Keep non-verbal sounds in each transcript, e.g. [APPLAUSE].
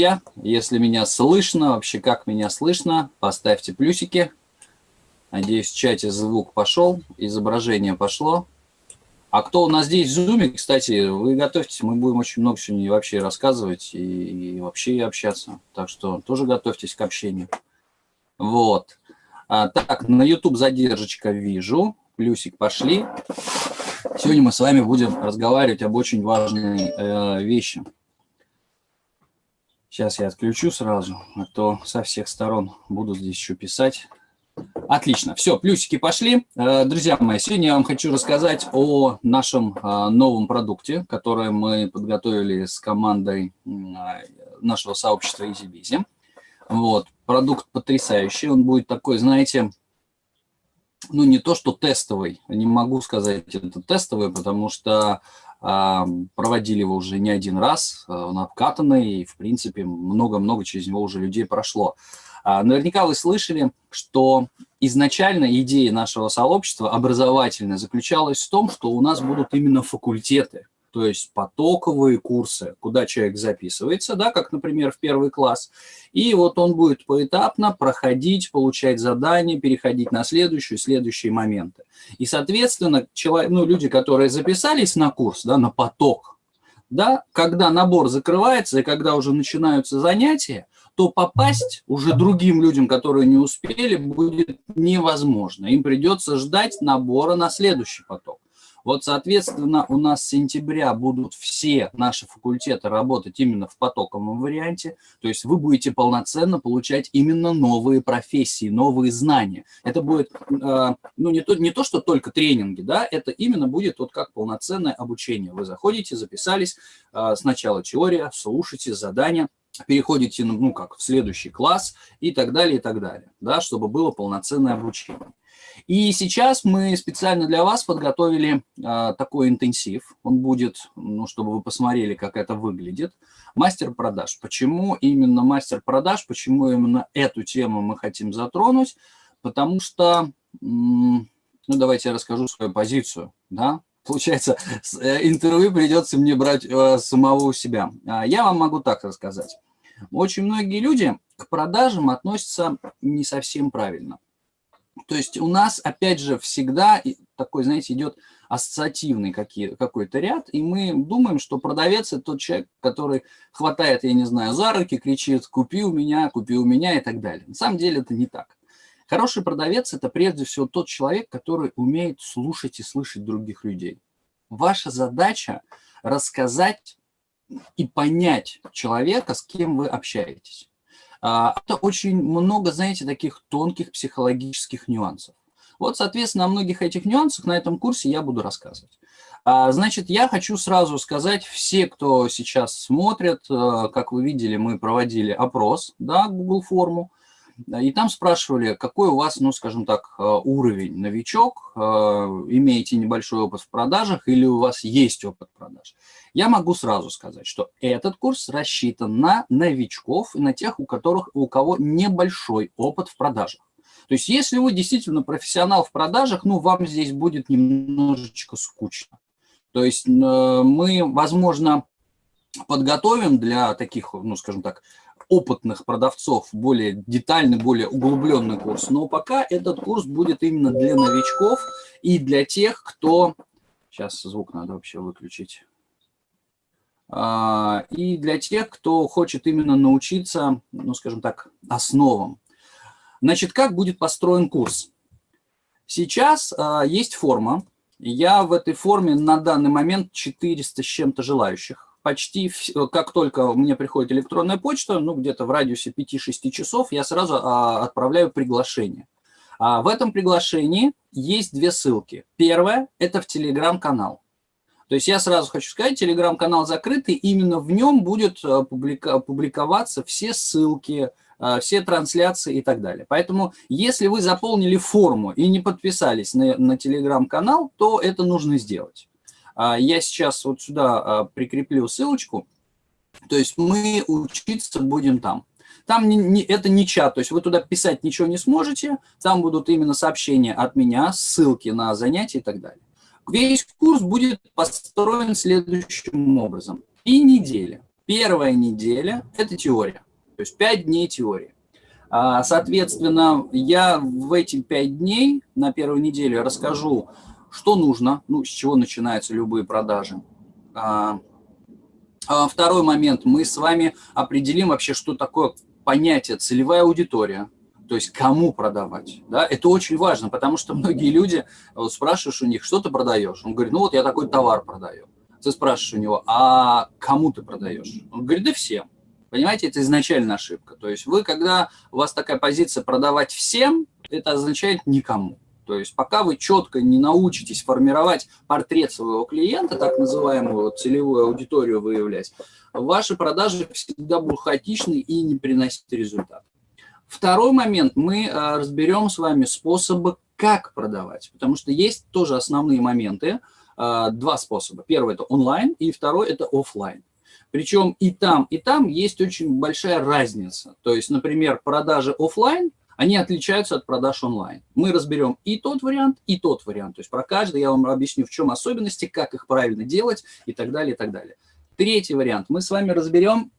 друзья. Если меня слышно, вообще как меня слышно, поставьте плюсики. Надеюсь, в чате звук пошел, изображение пошло. А кто у нас здесь в Zoom, кстати, вы готовьтесь, мы будем очень много сегодня вообще рассказывать и, и вообще общаться. Так что тоже готовьтесь к общению. Вот. А, так, на YouTube задержечка вижу, плюсик пошли. Сегодня мы с вами будем разговаривать об очень важной э, вещи. Сейчас я отключу сразу, а то со всех сторон буду здесь еще писать. Отлично, все, плюсики пошли. Э, друзья мои, сегодня я вам хочу рассказать о нашем э, новом продукте, который мы подготовили с командой э, нашего сообщества EasyBizy. Вот, продукт потрясающий, он будет такой, знаете, ну не то что тестовый, не могу сказать это тестовый, потому что проводили его уже не один раз, он обкатанный, и в принципе много-много через него уже людей прошло. А, наверняка вы слышали, что изначально идея нашего сообщества образовательная заключалась в том, что у нас будут именно факультеты, то есть потоковые курсы, куда человек записывается, да, как, например, в первый класс, и вот он будет поэтапно проходить, получать задания, переходить на следующие, следующие моменты. И, соответственно, человек, ну, люди, которые записались на курс, да, на поток, да, когда набор закрывается и когда уже начинаются занятия, то попасть уже другим людям, которые не успели, будет невозможно. Им придется ждать набора на следующий поток. Вот, соответственно, у нас с сентября будут все наши факультеты работать именно в потоковом варианте, то есть вы будете полноценно получать именно новые профессии, новые знания. Это будет, э, ну, не то, не то, что только тренинги, да, это именно будет вот как полноценное обучение. Вы заходите, записались, э, сначала теория, слушайте задания, переходите, ну, как, в следующий класс и так далее, и так далее, да, чтобы было полноценное обучение. И сейчас мы специально для вас подготовили а, такой интенсив. Он будет, ну, чтобы вы посмотрели, как это выглядит. Мастер продаж. Почему именно мастер продаж? Почему именно эту тему мы хотим затронуть? Потому что, ну, давайте я расскажу свою позицию, да, Получается, э, интервью придется мне брать э, самого у себя. А я вам могу так рассказать. Очень многие люди к продажам относятся не совсем правильно. То есть у нас, опять же, всегда такой, знаете, идет ассоциативный какой-то ряд, и мы думаем, что продавец – это тот человек, который хватает, я не знаю, за руки, кричит «купи у меня, купи у меня» и так далее. На самом деле это не так. Хороший продавец – это прежде всего тот человек, который умеет слушать и слышать других людей. Ваша задача – рассказать и понять человека, с кем вы общаетесь. А, это очень много, знаете, таких тонких психологических нюансов. Вот, соответственно, о многих этих нюансах на этом курсе я буду рассказывать. А, значит, я хочу сразу сказать, все, кто сейчас смотрит, э, как вы видели, мы проводили опрос, да, Google форму, и там спрашивали, какой у вас, ну, скажем так, э, уровень новичок, э, имеете небольшой опыт в продажах или у вас есть опыт продаж. Я могу сразу сказать, что этот курс рассчитан на новичков и на тех, у которых у кого небольшой опыт в продажах. То есть если вы действительно профессионал в продажах, ну, вам здесь будет немножечко скучно. То есть мы, возможно, подготовим для таких, ну, скажем так, опытных продавцов более детальный, более углубленный курс. Но пока этот курс будет именно для новичков и для тех, кто... Сейчас звук надо вообще выключить. А, и для тех, кто хочет именно научиться, ну, скажем так, основам. Значит, как будет построен курс? Сейчас а, есть форма. Я в этой форме на данный момент 400 с чем-то желающих почти, как только мне приходит электронная почта, ну, где-то в радиусе 5-6 часов, я сразу а, отправляю приглашение. В этом приглашении есть две ссылки. Первая – это в Телеграм-канал. То есть я сразу хочу сказать, Телеграм-канал закрытый, именно в нем будет а, публика публиковаться все ссылки, а, все трансляции и так далее. Поэтому, если вы заполнили форму и не подписались на, на Телеграм-канал, то это нужно сделать. А, я сейчас вот сюда а, прикреплю ссылочку. То есть мы учиться будем там. Там не, не, это не чат, то есть вы туда писать ничего не сможете. Там будут именно сообщения от меня, ссылки на занятия и так далее. Весь курс будет построен следующим образом. И неделя. первая неделя – это теория, то есть 5 дней теории. А, соответственно, я в эти 5 дней на первую неделю расскажу, что нужно, ну, с чего начинаются любые продажи. А, а второй момент, мы с вами определим вообще, что такое понятие целевая аудитория, то есть кому продавать. Да? Это очень важно, потому что многие люди, вот спрашиваешь у них, что ты продаешь? Он говорит, ну вот я такой товар продаю. Ты спрашиваешь у него, а кому ты продаешь? Он говорит, да всем. Понимаете, это изначально ошибка. То есть вы, когда у вас такая позиция продавать всем, это означает никому. То есть пока вы четко не научитесь формировать портрет своего клиента, так называемую целевую аудиторию выявлять, ваши продажи всегда будут хаотичны и не приносить результат. Второй момент, мы а, разберем с вами способы, как продавать, потому что есть тоже основные моменты, а, два способа. Первый – это онлайн, и второй – это офлайн. Причем и там, и там есть очень большая разница. То есть, например, продажи офлайн, они отличаются от продаж онлайн. Мы разберем и тот вариант, и тот вариант. То есть про каждый я вам объясню, в чем особенности, как их правильно делать и так далее, и так далее. Третий вариант. Мы с вами разберем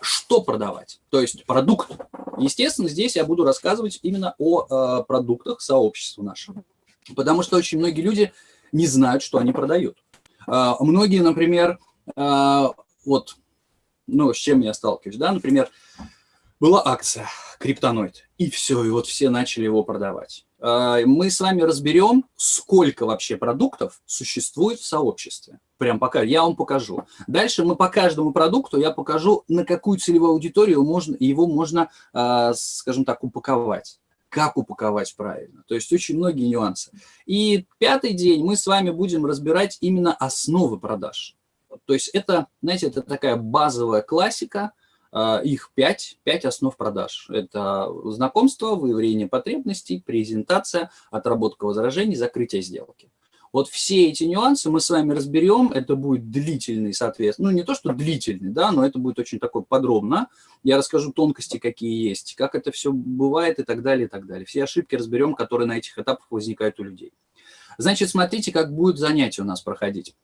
что продавать, то есть продукт. Естественно, здесь я буду рассказывать именно о э, продуктах сообщества нашего, потому что очень многие люди не знают, что они продают. Э, многие, например, э, вот, ну, с чем я сталкиваюсь, да, например, была акция криптоноид, и все, и вот все начали его продавать. Мы с вами разберем, сколько вообще продуктов существует в сообществе прям пока, я вам покажу. Дальше мы по каждому продукту я покажу, на какую целевую аудиторию можно, его можно, а, скажем так, упаковать. Как упаковать правильно. То есть очень многие нюансы. И пятый день мы с вами будем разбирать именно основы продаж. То есть это, знаете, это такая базовая классика, а, их пять, пять основ продаж. Это знакомство, выявление потребностей, презентация, отработка возражений, закрытие сделки. Вот все эти нюансы мы с вами разберем, это будет длительный, соответственно, ну не то, что длительный, да, но это будет очень такой подробно. Я расскажу тонкости, какие есть, как это все бывает и так далее, и так далее. Все ошибки разберем, которые на этих этапах возникают у людей. Значит, смотрите, как будет занятие у нас проходить.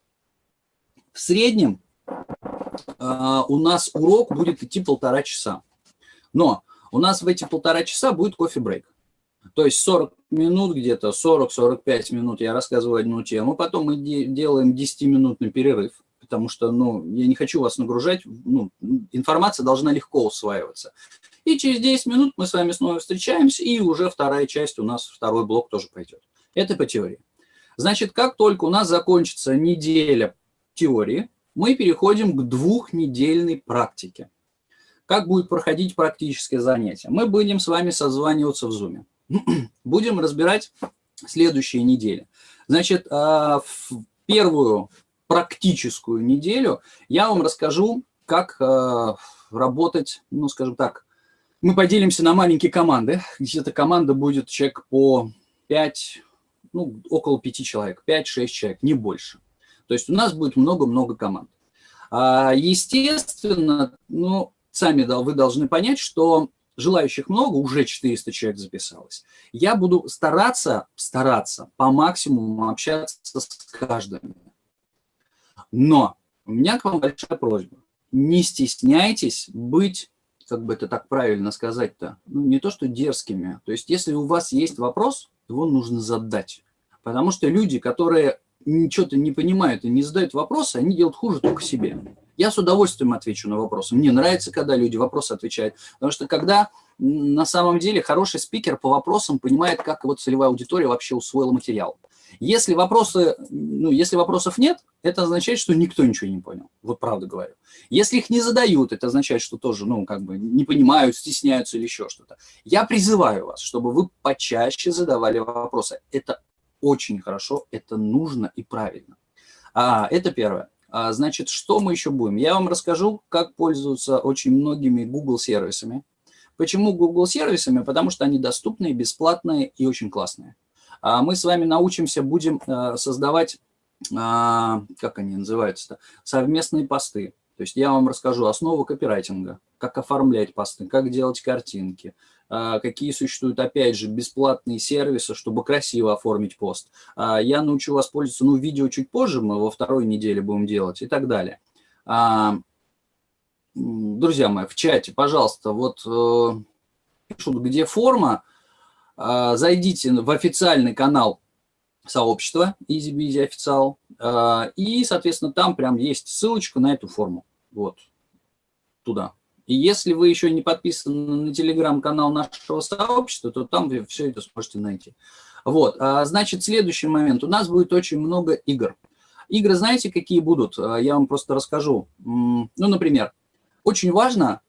В среднем у нас урок будет идти полтора часа. Но у нас в эти полтора часа будет кофе-брейк. То есть 40 минут где-то, 40-45 минут я рассказываю одну тему, потом мы делаем 10-минутный перерыв, потому что ну, я не хочу вас нагружать, ну, информация должна легко усваиваться. И через 10 минут мы с вами снова встречаемся, и уже вторая часть у нас, второй блок тоже пойдет. Это по теории. Значит, как только у нас закончится неделя теории, мы переходим к двухнедельной практике. Как будет проходить практическое занятие? Мы будем с вами созваниваться в Zoom. [CLEARS THROAT] будем разбирать следующие недели. Значит, а, в первую практическую неделю я вам расскажу, как а, работать, ну, скажем так, мы поделимся на маленькие команды. Где-то команда будет человек по 5, ну, около 5 человек, 5-6 человек, не больше. То есть у нас будет много-много команд. А, естественно, ну, сами вы должны понять, что желающих много, уже 400 человек записалось. Я буду стараться, стараться по максимуму общаться с каждым. Но у меня к вам большая просьба. Не стесняйтесь быть, как бы это так правильно сказать-то, ну, не то что дерзкими. То есть если у вас есть вопрос, его нужно задать. Потому что люди, которые ничего-то не понимают и не задают вопросы, они делают хуже только себе. Я с удовольствием отвечу на вопросы. Мне нравится, когда люди вопросы отвечают. Потому что когда на самом деле хороший спикер по вопросам понимает, как его целевая аудитория вообще усвоила материал. Если, вопросы, ну, если вопросов нет, это означает, что никто ничего не понял. Вот правда говорю. Если их не задают, это означает, что тоже, ну, как бы не понимают, стесняются или еще что-то. Я призываю вас, чтобы вы почаще задавали вопросы. Это очень хорошо, это нужно и правильно. А, это первое. А, значит, что мы еще будем? Я вам расскажу, как пользоваться очень многими Google сервисами. Почему Google сервисами? Потому что они доступные, бесплатные и очень классные. А мы с вами научимся, будем а, создавать, а, как они называются-то, совместные посты. То есть я вам расскажу основу копирайтинга, как оформлять посты, как делать картинки, а, какие существуют, опять же, бесплатные сервисы, чтобы красиво оформить пост. А, я научу вас пользоваться, ну, видео чуть позже, мы во второй неделе будем делать и так далее. А, друзья мои, в чате, пожалуйста, вот э, пишут, где форма, зайдите в официальный канал сообщества EasyBeasy э, и, соответственно, там прям есть ссылочка на эту форму, вот, туда. И если вы еще не подписаны на телеграм-канал нашего сообщества, то там вы все это сможете найти. Вот, а, значит, следующий момент. У нас будет очень много игр. Игры, знаете, какие будут? А, я вам просто расскажу. Ну, например, очень важно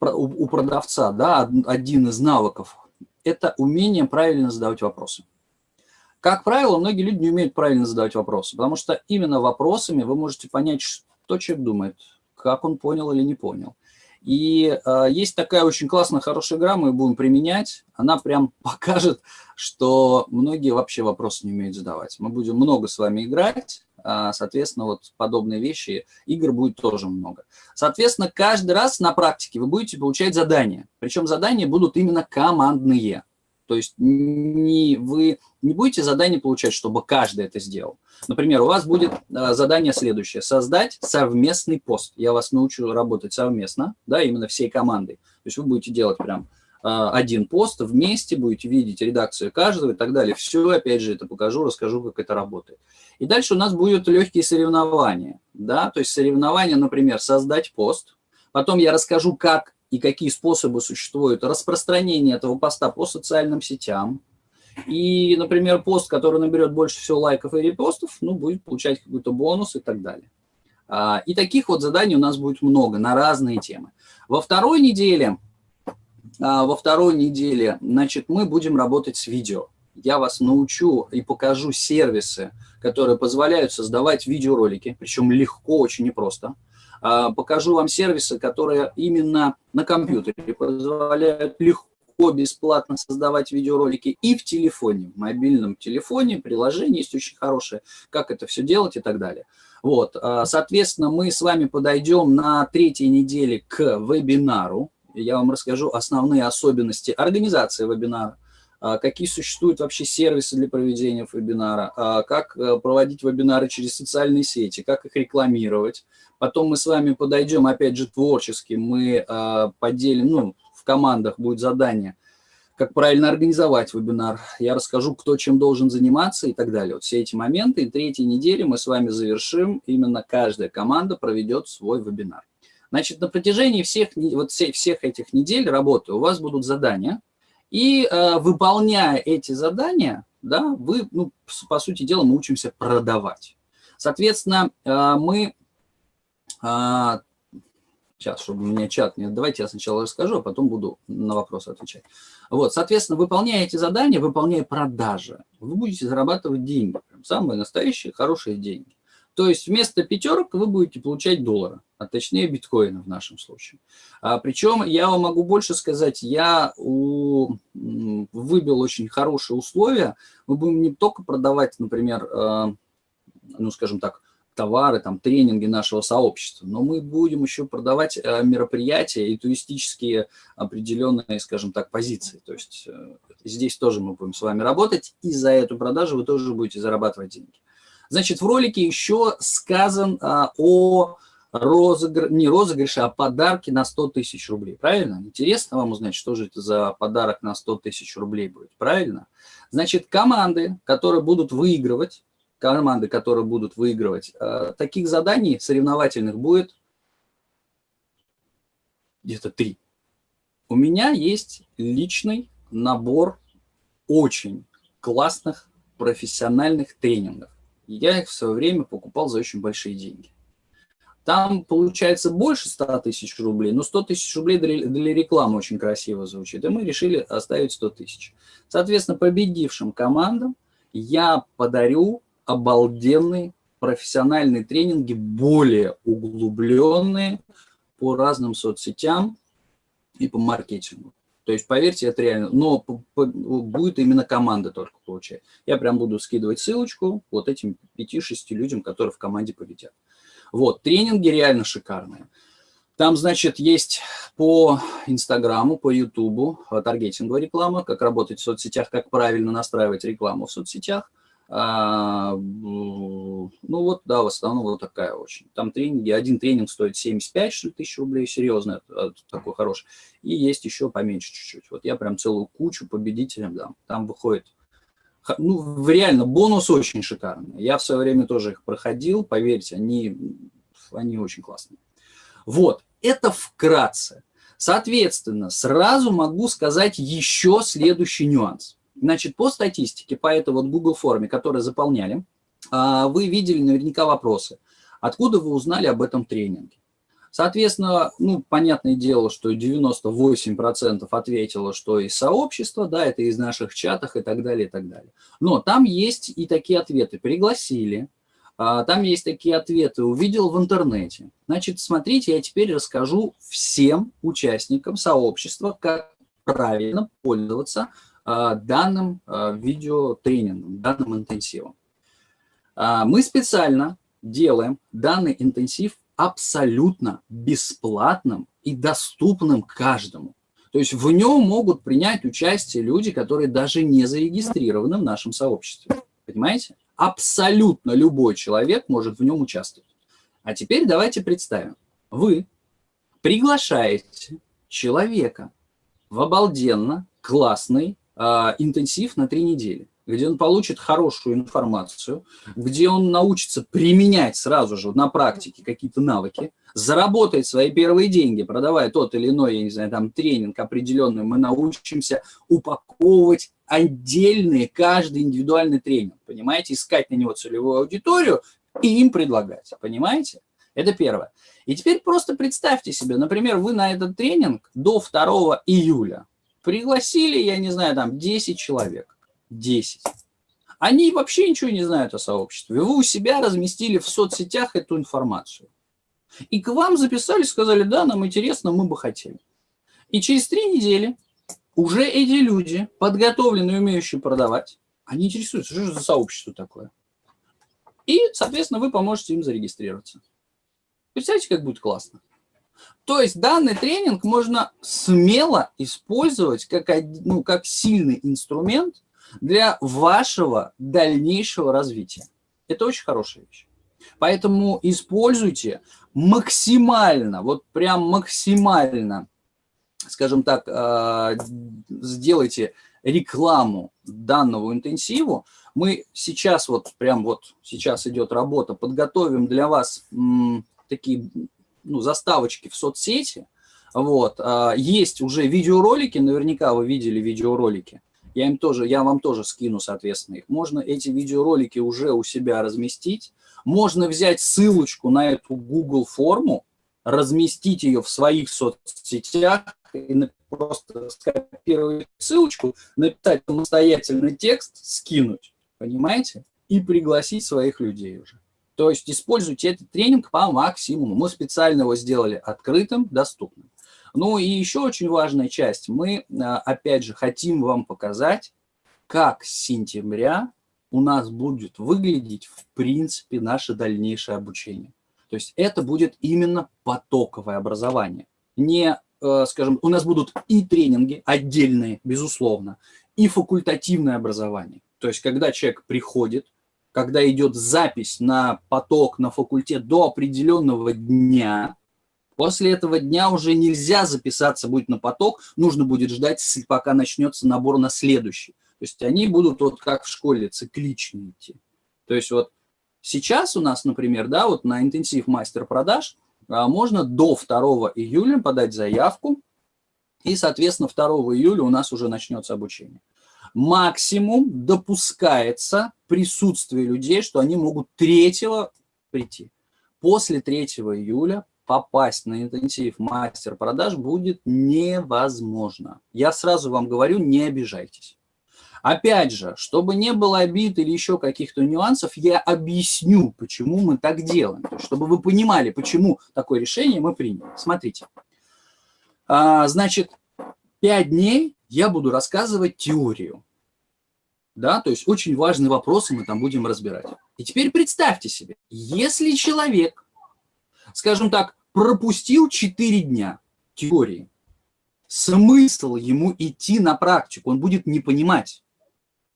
у продавца, да, один из навыков, это умение правильно задавать вопросы. Как правило, многие люди не умеют правильно задавать вопросы, потому что именно вопросами вы можете понять, что человек думает, как он понял или не понял. И э, есть такая очень классная, хорошая игра, мы будем применять. Она прям [LAUGHS] покажет, что многие вообще вопросы не умеют задавать. Мы будем много с вами играть, э, соответственно, вот подобные вещи, игр будет тоже много. Соответственно, каждый раз на практике вы будете получать задания. Причем задания будут именно командные. То есть не, вы не будете задание получать, чтобы каждый это сделал. Например, у вас будет а, задание следующее. Создать совместный пост. Я вас научу работать совместно, да, именно всей командой. То есть вы будете делать прям а, один пост вместе, будете видеть редакцию каждого и так далее. Все, опять же, это покажу, расскажу, как это работает. И дальше у нас будут легкие соревнования. Да? То есть соревнования, например, создать пост. Потом я расскажу, как и какие способы существуют распространения этого поста по социальным сетям. И, например, пост, который наберет больше всего лайков и репостов, ну, будет получать какой-то бонус и так далее. А, и таких вот заданий у нас будет много на разные темы. Во второй неделе, а, во второй неделе, значит, мы будем работать с видео. Я вас научу и покажу сервисы, которые позволяют создавать видеоролики, причем легко, очень непросто. А, покажу вам сервисы, которые именно на компьютере позволяют легко, бесплатно создавать видеоролики и в телефоне, в мобильном телефоне, приложение есть очень хорошее, как это все делать и так далее. Вот, а, соответственно, мы с вами подойдем на третьей неделе к вебинару. Я вам расскажу основные особенности организации вебинара, а, какие существуют вообще сервисы для проведения вебинара, а, как э, проводить вебинары через социальные сети, как их рекламировать. Потом мы с вами подойдем, опять же, творчески, мы а, поделим, ну, в командах будет задание, как правильно организовать вебинар. Я расскажу, кто чем должен заниматься и так далее. Вот все эти моменты. И третьей неделе мы с вами завершим, именно каждая команда проведет свой вебинар. Значит, на протяжении всех, вот всех этих недель работы у вас будут задания, и э, выполняя эти задания, да, вы, ну, по сути дела, мы учимся продавать. Соответственно, э, мы... Э, сейчас, чтобы у меня чат не... Давайте я сначала расскажу, а потом буду на вопросы отвечать. Вот, соответственно, выполняя эти задания, выполняя продажи, вы будете зарабатывать деньги. Прям самые настоящие, хорошие деньги. То есть вместо пятерок вы будете получать доллары, а точнее биткоины в нашем случае. А, причем я вам могу больше сказать, я у, выбил очень хорошие условия. Мы будем не только продавать, например, э, ну скажем так, товары, там, тренинги нашего сообщества, но мы будем еще продавать э, мероприятия и туристические определенные, скажем так, позиции. То есть э, здесь тоже мы будем с вами работать, и за эту продажу вы тоже будете зарабатывать деньги. Значит, в ролике еще сказан а, о розыгрыше, не розыгрыше, а подарке на 100 тысяч рублей. Правильно? Интересно вам узнать, что же это за подарок на 100 тысяч рублей будет. Правильно? Значит, команды, которые будут выигрывать, команды, которые будут выигрывать, а, таких заданий соревновательных будет где-то три. У меня есть личный набор очень классных профессиональных тренингов. Я их в свое время покупал за очень большие деньги. Там получается больше 100 тысяч рублей, но 100 тысяч рублей для рекламы очень красиво звучит. И мы решили оставить 100 тысяч. Соответственно, победившим командам я подарю обалденные профессиональные тренинги, более углубленные по разным соцсетям и по маркетингу. То есть, поверьте, это реально. Но будет именно команда только получать. Я прям буду скидывать ссылочку вот этим 5-6 людям, которые в команде победят. Вот, тренинги реально шикарные. Там, значит, есть по Инстаграму, по Ютубу таргетинговая реклама, как работать в соцсетях, как правильно настраивать рекламу в соцсетях. А, ну вот, да, в основном вот такая очень. Там тренинги, один тренинг стоит 75 что ли, тысяч рублей, серьезно, такой хороший. И есть еще поменьше чуть-чуть. Вот я прям целую кучу победителям дам. Там выходит, ну реально, бонус очень шикарный. Я в свое время тоже их проходил, поверьте, они, они очень классные. Вот, это вкратце. Соответственно, сразу могу сказать еще следующий нюанс. Значит, по статистике, по этой вот Google форме, которую заполняли, а, вы видели наверняка вопросы. Откуда вы узнали об этом тренинге? Соответственно, ну, понятное дело, что 98% ответило, что из сообщества, да, это из наших чатах и так далее, и так далее. Но там есть и такие ответы. Пригласили, а, там есть такие ответы, увидел в интернете. Значит, смотрите, я теперь расскажу всем участникам сообщества, как правильно пользоваться данным а, видеотренингом, данным интенсивом. А, мы специально делаем данный интенсив абсолютно бесплатным и доступным каждому. То есть в нем могут принять участие люди, которые даже не зарегистрированы в нашем сообществе. Понимаете? Абсолютно любой человек может в нем участвовать. А теперь давайте представим. Вы приглашаете человека в обалденно классный интенсив на три недели, где он получит хорошую информацию, где он научится применять сразу же на практике какие-то навыки, заработает свои первые деньги, продавая тот или иной, я не знаю, там тренинг определенный, мы научимся упаковывать отдельные, каждый индивидуальный тренинг, понимаете, искать на него целевую аудиторию и им предлагать, понимаете? Это первое. И теперь просто представьте себе, например, вы на этот тренинг до 2 июля Пригласили, я не знаю, там 10 человек. 10. Они вообще ничего не знают о сообществе. Вы у себя разместили в соцсетях эту информацию. И к вам записали, сказали, да, нам интересно, мы бы хотели. И через три недели уже эти люди, подготовленные, умеющие продавать, они интересуются, что же за сообщество такое. И, соответственно, вы поможете им зарегистрироваться. Представляете, как будет классно? То есть данный тренинг можно смело использовать как, ну, как сильный инструмент для вашего дальнейшего развития. Это очень хорошая вещь. Поэтому используйте максимально, вот прям максимально, скажем так, э, сделайте рекламу данного интенсиву. Мы сейчас вот, прям вот сейчас идет работа, подготовим для вас такие ну, заставочки в соцсети. Вот. А, есть уже видеоролики, наверняка вы видели видеоролики. Я, им тоже, я вам тоже скину, соответственно, их. Можно эти видеоролики уже у себя разместить. Можно взять ссылочку на эту Google форму, разместить ее в своих соцсетях и просто скопировать ссылочку, написать самостоятельный текст, скинуть, понимаете? И пригласить своих людей уже. То есть используйте этот тренинг по максимуму. Мы специально его сделали открытым, доступным. Ну и еще очень важная часть. Мы, а, опять же, хотим вам показать, как с сентября у нас будет выглядеть, в принципе, наше дальнейшее обучение. То есть это будет именно потоковое образование. Не, э, скажем, у нас будут и тренинги отдельные, безусловно, и факультативное образование. То есть когда человек приходит, когда идет запись на поток, на факультет до определенного дня, после этого дня уже нельзя записаться будет на поток, нужно будет ждать, пока начнется набор на следующий. То есть они будут вот как в школе циклично идти. То есть вот сейчас у нас, например, да, вот на интенсив мастер продаж а, можно до 2 июля подать заявку, и, соответственно, 2 июля у нас уже начнется обучение максимум допускается присутствие людей, что они могут 3 прийти. После 3 июля попасть на интенсив мастер продаж будет невозможно. Я сразу вам говорю, не обижайтесь. Опять же, чтобы не было обид или еще каких-то нюансов, я объясню, почему мы так делаем. Чтобы вы понимали, почему такое решение мы приняли. Смотрите. А, значит, 5 дней я буду рассказывать теорию да, то есть очень важные вопросы мы там будем разбирать. И теперь представьте себе, если человек, скажем так, пропустил 4 дня теории, смысл ему идти на практику, он будет не понимать.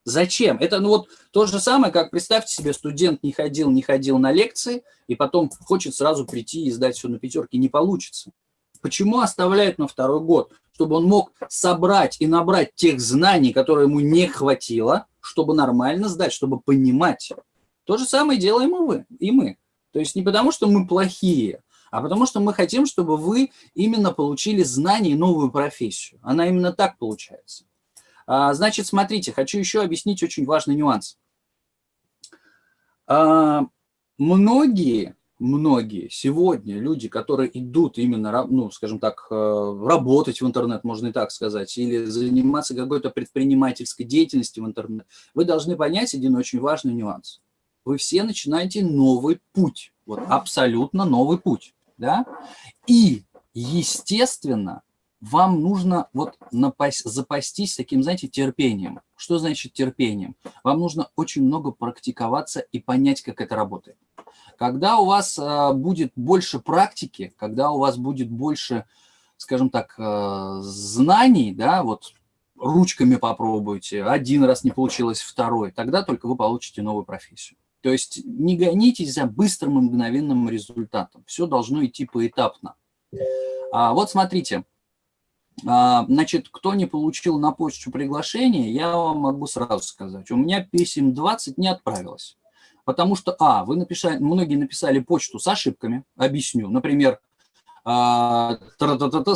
Зачем? Это ну вот то же самое, как представьте себе, студент не ходил, не ходил на лекции, и потом хочет сразу прийти и сдать все на пятерке. Не получится. Почему оставляют на второй год? Чтобы он мог собрать и набрать тех знаний, которые ему не хватило, чтобы нормально сдать, чтобы понимать. То же самое делаем и вы, и мы. То есть не потому, что мы плохие, а потому что мы хотим, чтобы вы именно получили знания и новую профессию. Она именно так получается. А, значит, смотрите, хочу еще объяснить очень важный нюанс. А, многие, многие сегодня люди, которые идут именно, ну, скажем так, э, работать в интернет, можно и так сказать, или заниматься какой-то предпринимательской деятельностью в интернет, вы должны понять один очень важный нюанс. Вы все начинаете новый путь, вот абсолютно новый путь, да? И, естественно, вам нужно вот напасть, запастись таким, знаете, терпением. Что значит терпением? Вам нужно очень много практиковаться и понять, как это работает. Когда у вас э, будет больше практики, когда у вас будет больше, скажем так, э, знаний, да, вот ручками попробуйте, один раз не получилось, второй, тогда только вы получите новую профессию. То есть не гонитесь за быстрым и мгновенным результатом. Все должно идти поэтапно. А, вот смотрите, а, значит, кто не получил на почту приглашение, я вам могу сразу сказать. У меня писем 20 не отправилось. Потому что, а, вы написали, многие написали почту с ошибками, объясню. Например, а,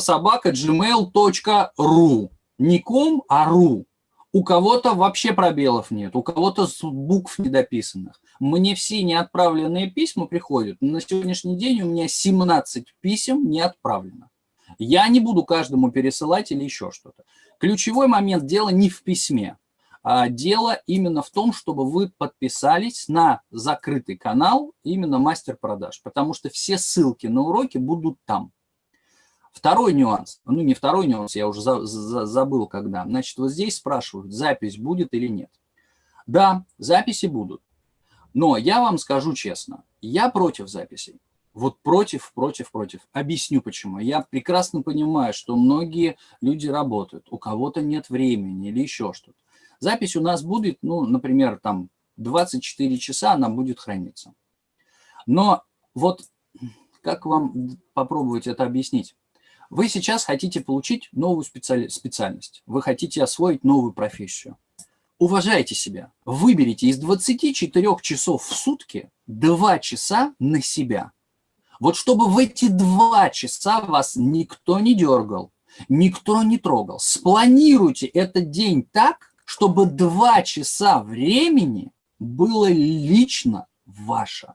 собака gmail.ru. Не ком, а ру. У кого-то вообще пробелов нет, у кого-то букв недописанных. Мне все неотправленные письма приходят. На сегодняшний день у меня 17 писем не отправлено. Я не буду каждому пересылать или еще что-то. Ключевой момент дела не в письме. А дело именно в том, чтобы вы подписались на закрытый канал именно мастер-продаж, потому что все ссылки на уроки будут там. Второй нюанс, ну не второй нюанс, я уже за, за, забыл когда. Значит, вот здесь спрашивают, запись будет или нет. Да, записи будут. Но я вам скажу честно, я против записей. Вот против, против, против. Объясню почему. Я прекрасно понимаю, что многие люди работают, у кого-то нет времени или еще что-то. Запись у нас будет, ну, например, там 24 часа она будет храниться. Но вот как вам попробовать это объяснить? Вы сейчас хотите получить новую специальность, вы хотите освоить новую профессию. Уважайте себя. Выберите из 24 часов в сутки 2 часа на себя – вот чтобы в эти два часа вас никто не дергал, никто не трогал. Спланируйте этот день так, чтобы два часа времени было лично ваше.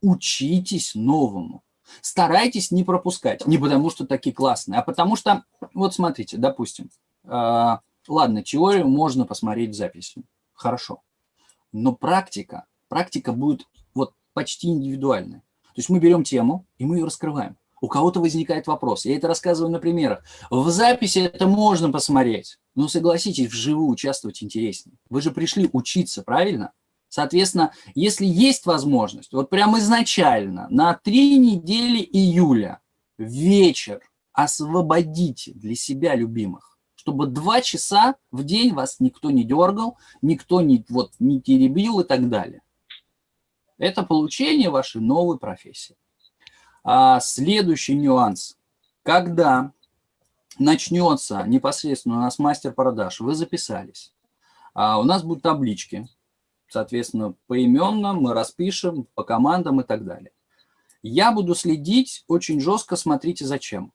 Учитесь новому. Старайтесь не пропускать. Не потому, что такие классные, а потому что, вот смотрите, допустим, э, ладно, теорию можно посмотреть в записи. Хорошо. Но практика, практика будет вот почти индивидуальная. То есть мы берем тему, и мы ее раскрываем. У кого-то возникает вопрос. Я это рассказываю на примерах. В записи это можно посмотреть. Но согласитесь, вживую участвовать интереснее. Вы же пришли учиться, правильно? Соответственно, если есть возможность, вот прямо изначально, на три недели июля, вечер, освободите для себя любимых, чтобы два часа в день вас никто не дергал, никто не, вот, не теребил и так далее. Это получение вашей новой профессии. А следующий нюанс. Когда начнется непосредственно у нас мастер продаж, вы записались, а у нас будут таблички, соответственно, поименно мы распишем по командам и так далее. Я буду следить очень жестко, смотрите зачем.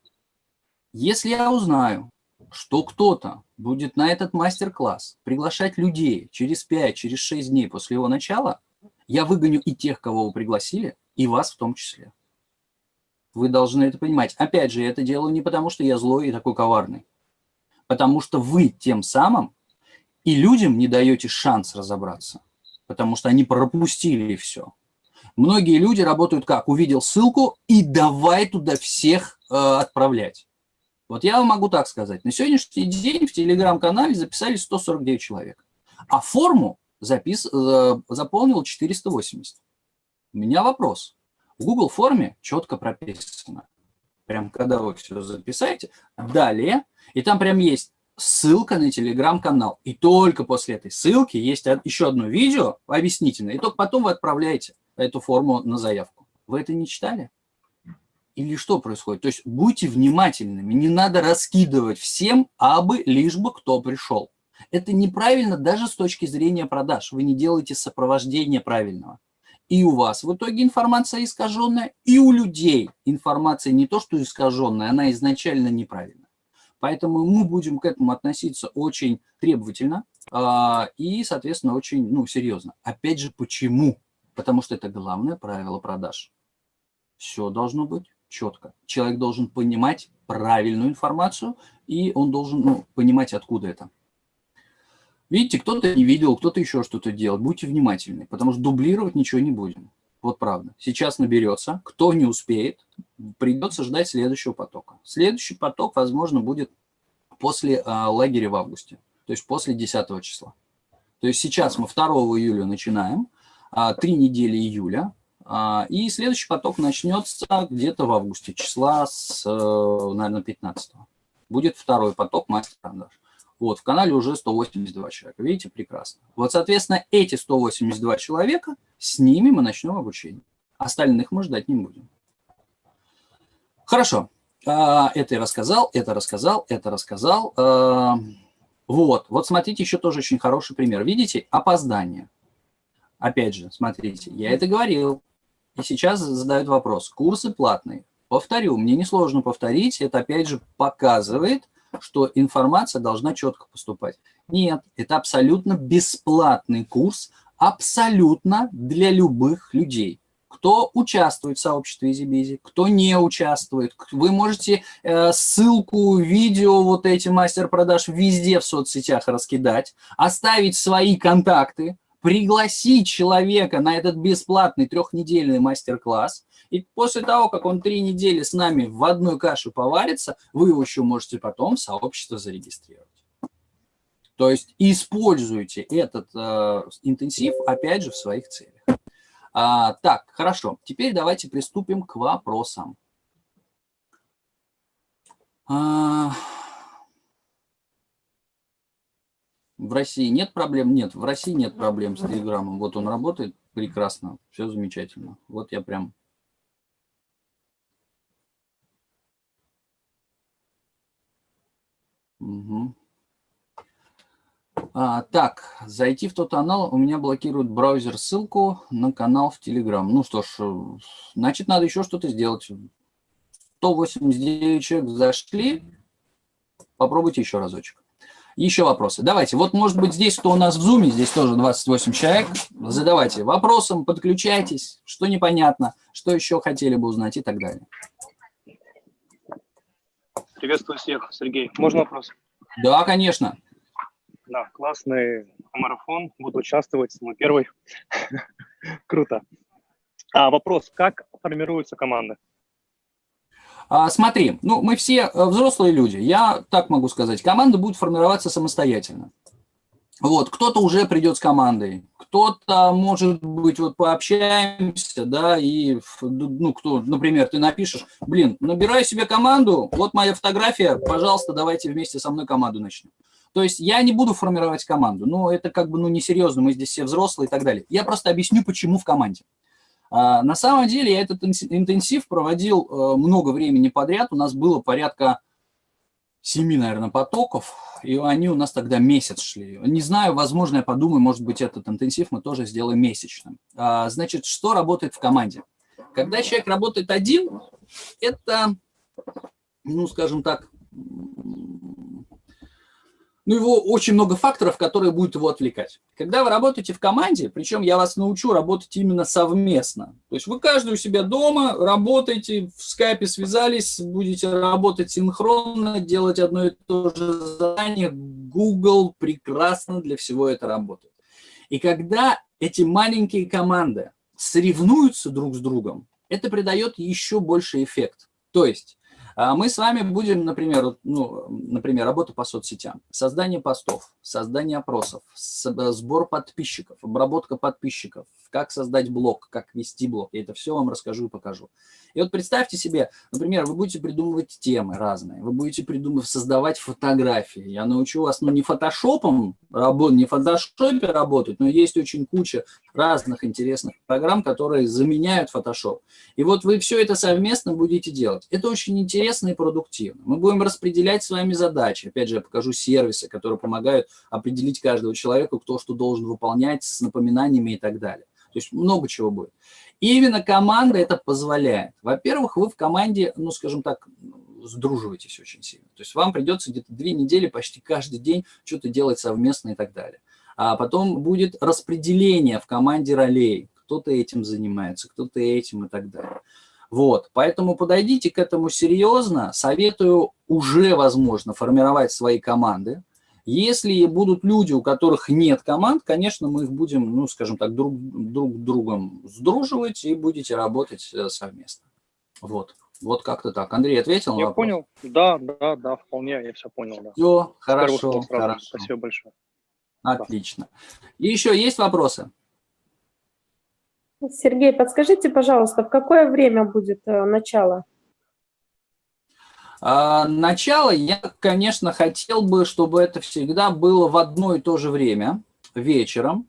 Если я узнаю, что кто-то будет на этот мастер-класс приглашать людей через 5, через 6 дней после его начала, я выгоню и тех, кого вы пригласили, и вас в том числе. Вы должны это понимать. Опять же, я это делаю не потому, что я злой и такой коварный. Потому что вы тем самым и людям не даете шанс разобраться. Потому что они пропустили все. Многие люди работают как? Увидел ссылку и давай туда всех э, отправлять. Вот я вам могу так сказать. На сегодняшний день в телеграм-канале записали 149 человек. А форму запис, э, заполнил 480. У меня вопрос. В Google форме четко прописано. Прям когда вы все записаете, далее, и там прям есть ссылка на телеграм-канал. И только после этой ссылки есть еще одно видео объяснительное, и только потом вы отправляете эту форму на заявку. Вы это не читали? Или что происходит? То есть будьте внимательными, не надо раскидывать всем, абы лишь бы кто пришел. Это неправильно даже с точки зрения продаж. Вы не делаете сопровождение правильного. И у вас в итоге информация искаженная, и у людей информация не то, что искаженная, она изначально неправильная. Поэтому мы будем к этому относиться очень требовательно э, и, соответственно, очень ну, серьезно. Опять же, почему? Потому что это главное правило продаж. Все должно быть четко. Человек должен понимать правильную информацию, и он должен ну, понимать, откуда это. Видите, кто-то не видел, кто-то еще что-то делал. Будьте внимательны, потому что дублировать ничего не будем. Вот правда. Сейчас наберется. Кто не успеет, придется ждать следующего потока. Следующий поток, возможно, будет после а, лагеря в августе, то есть после 10 числа. То есть сейчас мы 2 июля начинаем, а, 3 недели июля, а, и следующий поток начнется где-то в августе, числа с, э, наверное, 15 -го. Будет второй поток мастер-продаж. Вот, в канале уже 182 человека. Видите, прекрасно. Вот, соответственно, эти 182 человека, с ними мы начнем обучение. Остальных мы ждать не будем. Хорошо. А, это я рассказал, это рассказал, это рассказал. А, вот, вот смотрите, еще тоже очень хороший пример. Видите, опоздание. Опять же, смотрите, я это говорил. И сейчас задают вопрос. Курсы платные. Повторю, мне несложно повторить. Это опять же показывает, что информация должна четко поступать. Нет, это абсолютно бесплатный курс, абсолютно для любых людей. Кто участвует в сообществе EasyBizy, кто не участвует. Вы можете э, ссылку, видео, вот эти мастер-продаж везде в соцсетях раскидать, оставить свои контакты, пригласить человека на этот бесплатный трехнедельный мастер-класс, и после того, как он три недели с нами в одной каше поварится, вы его еще можете потом в сообщество зарегистрировать. То есть используйте этот э, интенсив, опять же, в своих целях. А, так, хорошо. Теперь давайте приступим к вопросам. А, в России нет проблем? Нет, в России нет проблем с Телеграмом. Вот он работает прекрасно, все замечательно. Вот я прям Угу. А, так, зайти в тот канал, у меня блокирует браузер ссылку на канал в Telegram. Ну что ж, значит, надо еще что-то сделать. 189 человек зашли, попробуйте еще разочек. Еще вопросы. Давайте, вот может быть здесь, кто у нас в зуме, здесь тоже 28 человек, задавайте вопросом, подключайтесь, что непонятно, что еще хотели бы узнать и так далее. Приветствую всех, Сергей. Можно вопрос? Да, конечно. Да, классный марафон. Буду участвовать, мой первый. [LAUGHS] Круто. А вопрос, как формируются команды? А, смотри, ну мы все э, взрослые люди, я так могу сказать, команда будет формироваться самостоятельно. Вот, кто-то уже придет с командой, кто-то, может быть, вот пообщаемся, да, и, ну, кто, например, ты напишешь, блин, набираю себе команду, вот моя фотография, пожалуйста, давайте вместе со мной команду начнем. То есть я не буду формировать команду, ну, это как бы, ну, несерьезно, мы здесь все взрослые и так далее. Я просто объясню, почему в команде. А, на самом деле я этот интенсив проводил э, много времени подряд, у нас было порядка семи, наверное, потоков, и они у нас тогда месяц шли. Не знаю, возможно, я подумаю, может быть, этот интенсив мы тоже сделаем месячным. А, значит, что работает в команде? Когда человек работает один, это, ну, скажем так, ну, его очень много факторов, которые будут его отвлекать. Когда вы работаете в команде, причем я вас научу работать именно совместно, то есть вы каждый у себя дома работаете, в скайпе связались, будете работать синхронно, делать одно и то же задание, Google прекрасно для всего это работает. И когда эти маленькие команды соревнуются друг с другом, это придает еще больше эффект. То есть мы с вами будем, например, ну, например, работа по соцсетям, создание постов, создание опросов, сбор подписчиков, обработка подписчиков, как создать блог, как вести блог. Я это все вам расскажу и покажу. И вот представьте себе, например, вы будете придумывать темы разные, вы будете придумывать, создавать фотографии. Я научу вас, ну, не фотошопом не в фотошопе работать, но есть очень куча разных интересных программ, которые заменяют фотошоп. И вот вы все это совместно будете делать. Это очень интересно и продуктивно. Мы будем распределять с вами задачи. Опять же, я покажу сервисы, которые помогают определить каждого человека, кто что должен выполнять с напоминаниями и так далее. То есть много чего будет. И именно команда это позволяет. Во-первых, вы в команде, ну, скажем так, сдруживаетесь очень сильно. То есть вам придется где-то две недели почти каждый день что-то делать совместно и так далее. А потом будет распределение в команде ролей. Кто-то этим занимается, кто-то этим и так далее. Вот, поэтому подойдите к этому серьезно. Советую уже, возможно, формировать свои команды. Если будут люди, у которых нет команд, конечно, мы их будем, ну, скажем так, друг, друг другом сдруживать и будете работать э, совместно. Вот. Вот как-то так. Андрей ответил Я понял. Да, да, да, вполне, я все понял. Да. Все, хорошо, хорошо. Спасибо большое. Отлично. И еще есть вопросы? Сергей, подскажите, пожалуйста, в какое время будет э, начало? А, начало я, конечно, хотел бы, чтобы это всегда было в одно и то же время, вечером,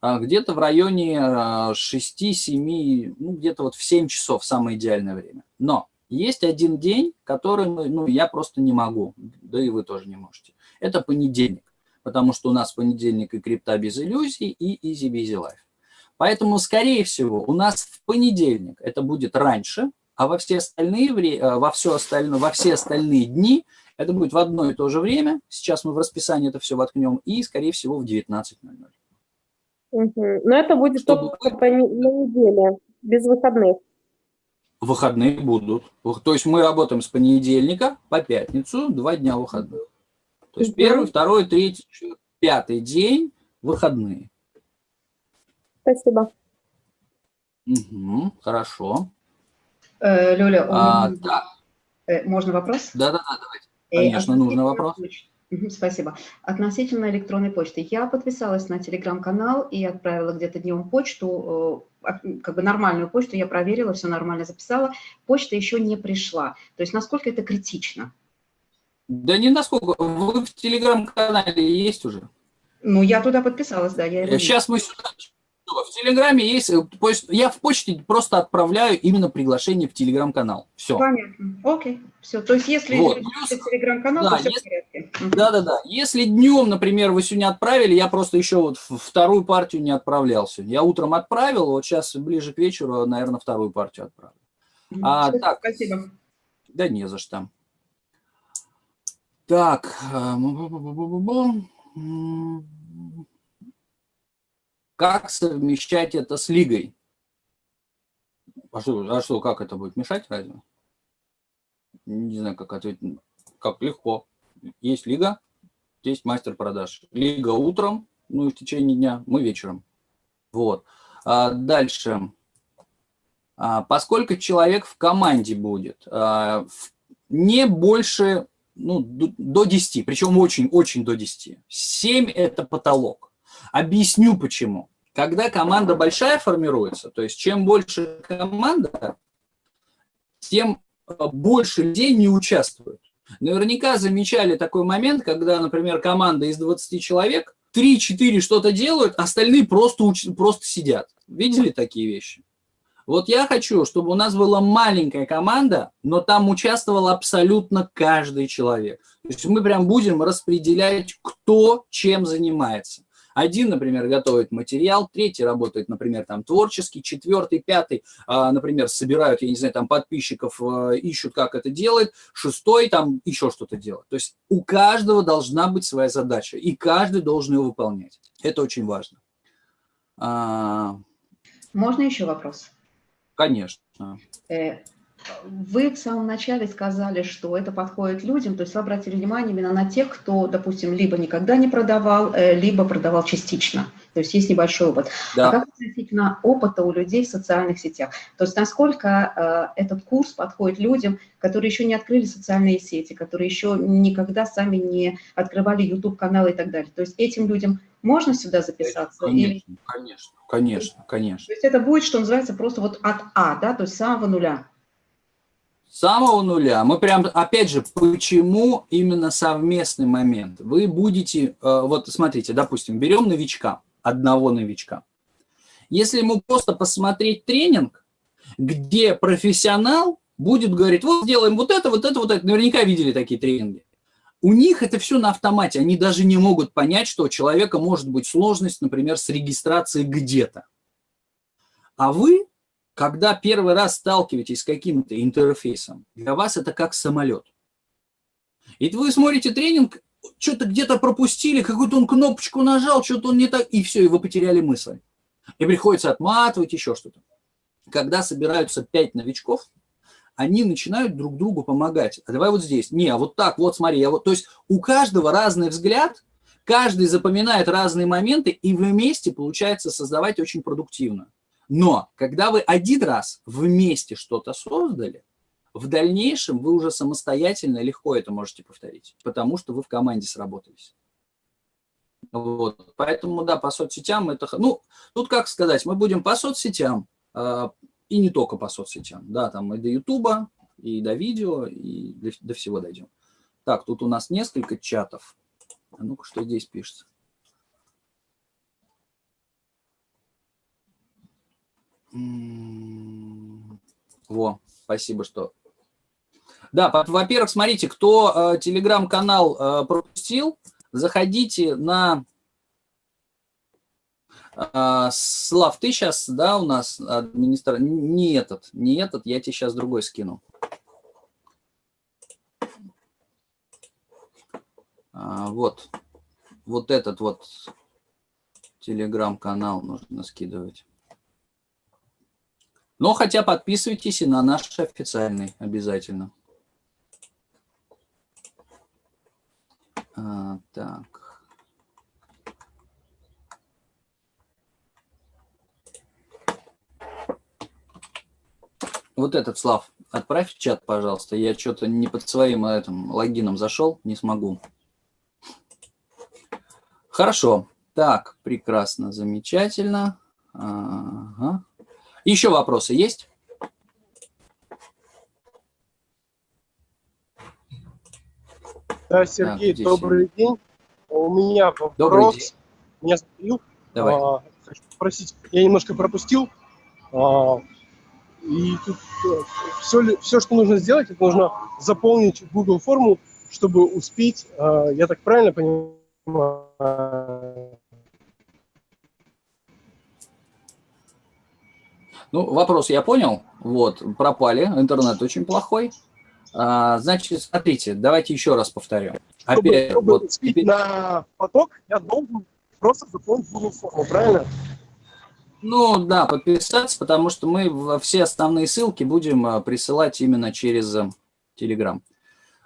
а, где-то в районе 6-7, а, ну, где-то вот в 7 часов самое идеальное время. Но есть один день, который ну, я просто не могу, да и вы тоже не можете. Это понедельник, потому что у нас понедельник и крипта без иллюзий, и busy life. Поэтому, скорее всего, у нас в понедельник это будет раньше, а во все остальные, э, во все остальное, во все остальные дни это будет в одно и то же время. Сейчас мы в расписании это все воткнем, и, скорее всего, в 19.00. Угу. Но это будет Чтобы... только по неделе, без выходных. Выходные будут. То есть мы работаем с понедельника по пятницу, два дня выходных. То есть угу. первый, второй, третий, пятый день выходные. Спасибо. Угу, хорошо. Э, Лёля, а, да. Э, можно вопрос? Да-да-да, давайте. Э, Конечно, нужный вопрос. Спасибо. Относительно электронной почты. Я подписалась на телеграм-канал и отправила где-то днем почту, как бы нормальную почту, я проверила, все нормально записала. Почта еще не пришла. То есть насколько это критично? Да не насколько. Вы в телеграм-канале есть уже? Ну, я туда подписалась, да. Я Сейчас мы сюда в Телеграме есть, э, я в почте просто отправляю именно приглашение в Телеграм-канал. Все. Понятно. Окей. Все. То есть, если вот. Телеграм-канал, да, то все если, в порядке. Да, да, да. Если днем, например, вы сегодня отправили, я просто еще вот вторую партию не отправлялся. Я утром отправил, вот сейчас ближе к вечеру, наверное, вторую партию отправлю. А, так, спасибо. Да не за что. Так. Как совмещать это с лигой? А что, а что как это будет мешать разве? Не знаю, как ответить. Как легко. Есть лига, есть мастер продаж. Лига утром, ну и в течение дня, мы вечером. Вот. А дальше. А, поскольку человек в команде будет, а, не больше, ну, до 10, причем очень-очень до 10. 7 – это потолок. Объясню почему. Когда команда большая формируется, то есть чем больше команда, тем э, больше людей не участвуют. Наверняка замечали такой момент, когда, например, команда из 20 человек, 3-4 что-то делают, остальные просто, уч... просто сидят. Видели такие вещи? Вот я хочу, чтобы у нас была маленькая команда, но там участвовал абсолютно каждый человек. То есть мы прям будем распределять, кто чем занимается. Один, например, готовит материал, третий работает, например, там творческий, четвертый, пятый, а, например, собирают, я не знаю, там подписчиков, а, ищут, как это делать, шестой там еще что-то делает. То есть у каждого должна быть своя задача, и каждый должен ее выполнять. Это очень важно. А, Можно еще вопрос? Конечно. Вы в самом начале сказали, что это подходит людям, то есть вы обратили внимание именно на тех, кто, допустим, либо никогда не продавал, э, либо продавал частично. То есть есть небольшой опыт. Да. А как относительно опыта у людей в социальных сетях? То есть насколько э, этот курс подходит людям, которые еще не открыли социальные сети, которые еще никогда сами не открывали YouTube-каналы и так далее. То есть этим людям можно сюда записаться? Конечно, или... конечно, конечно, конечно. То есть это будет, что называется, просто вот от А, да, то есть с самого нуля. Самого нуля. Мы прям, опять же, почему именно совместный момент? Вы будете, э, вот смотрите, допустим, берем новичка, одного новичка. Если ему просто посмотреть тренинг, где профессионал будет говорить, вот сделаем вот это, вот это, вот это. Наверняка видели такие тренинги. У них это все на автомате. Они даже не могут понять, что у человека может быть сложность, например, с регистрацией где-то. А вы, когда первый раз сталкиваетесь с каким-то интерфейсом, для вас это как самолет. И вы смотрите тренинг, что-то где-то пропустили, какую-то он кнопочку нажал, что-то он не так, и все, и вы потеряли мысль. И приходится отматывать еще что-то. Когда собираются пять новичков, они начинают друг другу помогать. А давай вот здесь. Не, а вот так, вот смотри. Я вот... То есть у каждого разный взгляд, каждый запоминает разные моменты, и вместе получается создавать очень продуктивно. Но когда вы один раз вместе что-то создали, в дальнейшем вы уже самостоятельно легко это можете повторить, потому что вы в команде сработались. Вот. Поэтому, да, по соцсетям это... Ну, тут как сказать, мы будем по соцсетям, э, и не только по соцсетям, да, там и до Ютуба, и до видео, и до, до всего дойдем. Так, тут у нас несколько чатов. А ну-ка, что здесь пишется? Во, спасибо, что да, во-первых, смотрите, кто э, телеграм-канал э, пропустил, заходите на... Э, Слав, ты сейчас, да, у нас администратор... Не этот, не этот, я тебе сейчас другой скину. А, вот, вот этот вот телеграм-канал нужно скидывать. Но хотя подписывайтесь и на наш официальный обязательно. А, так. Вот этот, Слав, отправь в чат, пожалуйста. Я что-то не под своим этим логином зашел, не смогу. Хорошо. Так, прекрасно, замечательно. Ага. Еще вопросы есть? Да, Сергей, так, добрый день. У меня вопрос. Добрый день. Меня спросил. Давай. А, хочу спросить, я немножко пропустил. А, и тут все, э, все, что нужно сделать, это нужно заполнить Google форму, чтобы успеть, а, я так правильно понимаю, Ну, вопрос я понял. Вот, пропали, интернет очень плохой. А, значит, смотрите, давайте еще раз повторю. Чтобы, Опять, чтобы вот, теперь... на поток, я должен просто заполнить форму, правильно? Ну, да, подписаться, потому что мы все основные ссылки будем а, присылать именно через а, Telegram.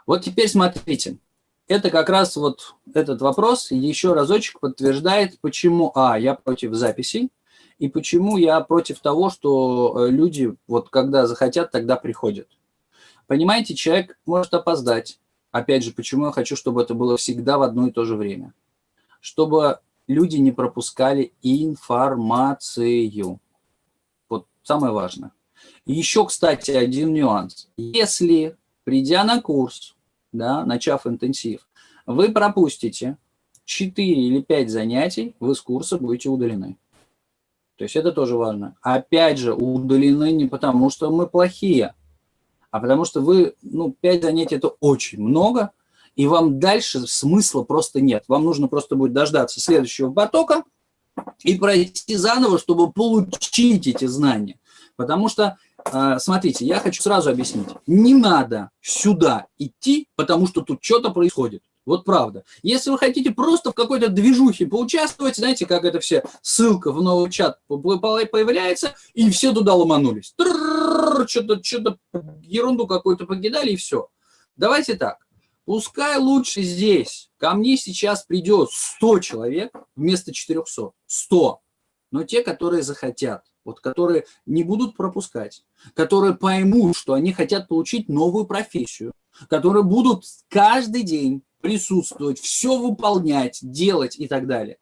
Вот теперь смотрите. Это как раз вот этот вопрос еще разочек подтверждает, почему, а, я против записей, и почему я против того, что э, люди, вот когда захотят, тогда приходят. Понимаете, человек может опоздать. Опять же, почему я хочу, чтобы это было всегда в одно и то же время. Чтобы люди не пропускали информацию. Вот самое важное. Еще, кстати, один нюанс. Если, придя на курс, да, начав интенсив, вы пропустите 4 или 5 занятий, вы с курса будете удалены. То есть это тоже важно. Опять же, удалены не потому, что мы плохие, а потому что вы, ну, 5 занятий – это очень много, и вам дальше смысла просто нет. Вам нужно просто будет дождаться следующего потока и пройти заново, чтобы получить эти знания. Потому что, а, смотрите, я хочу сразу объяснить. Не надо сюда идти, потому что тут что-то происходит. Вот правда. Если вы хотите просто в какой-то движухе поучаствовать, знаете, как это все, ссылка в новый чат появляется, и все туда ломанулись. Что-то что ерунду какую-то покидали, и все. Давайте так. Пускай лучше здесь. Ко мне сейчас придет 100 человек вместо 400. 100. Но те, которые захотят, вот которые не будут пропускать, которые поймут, что они хотят получить новую профессию, которые будут каждый день присутствовать, все выполнять, делать и так далее.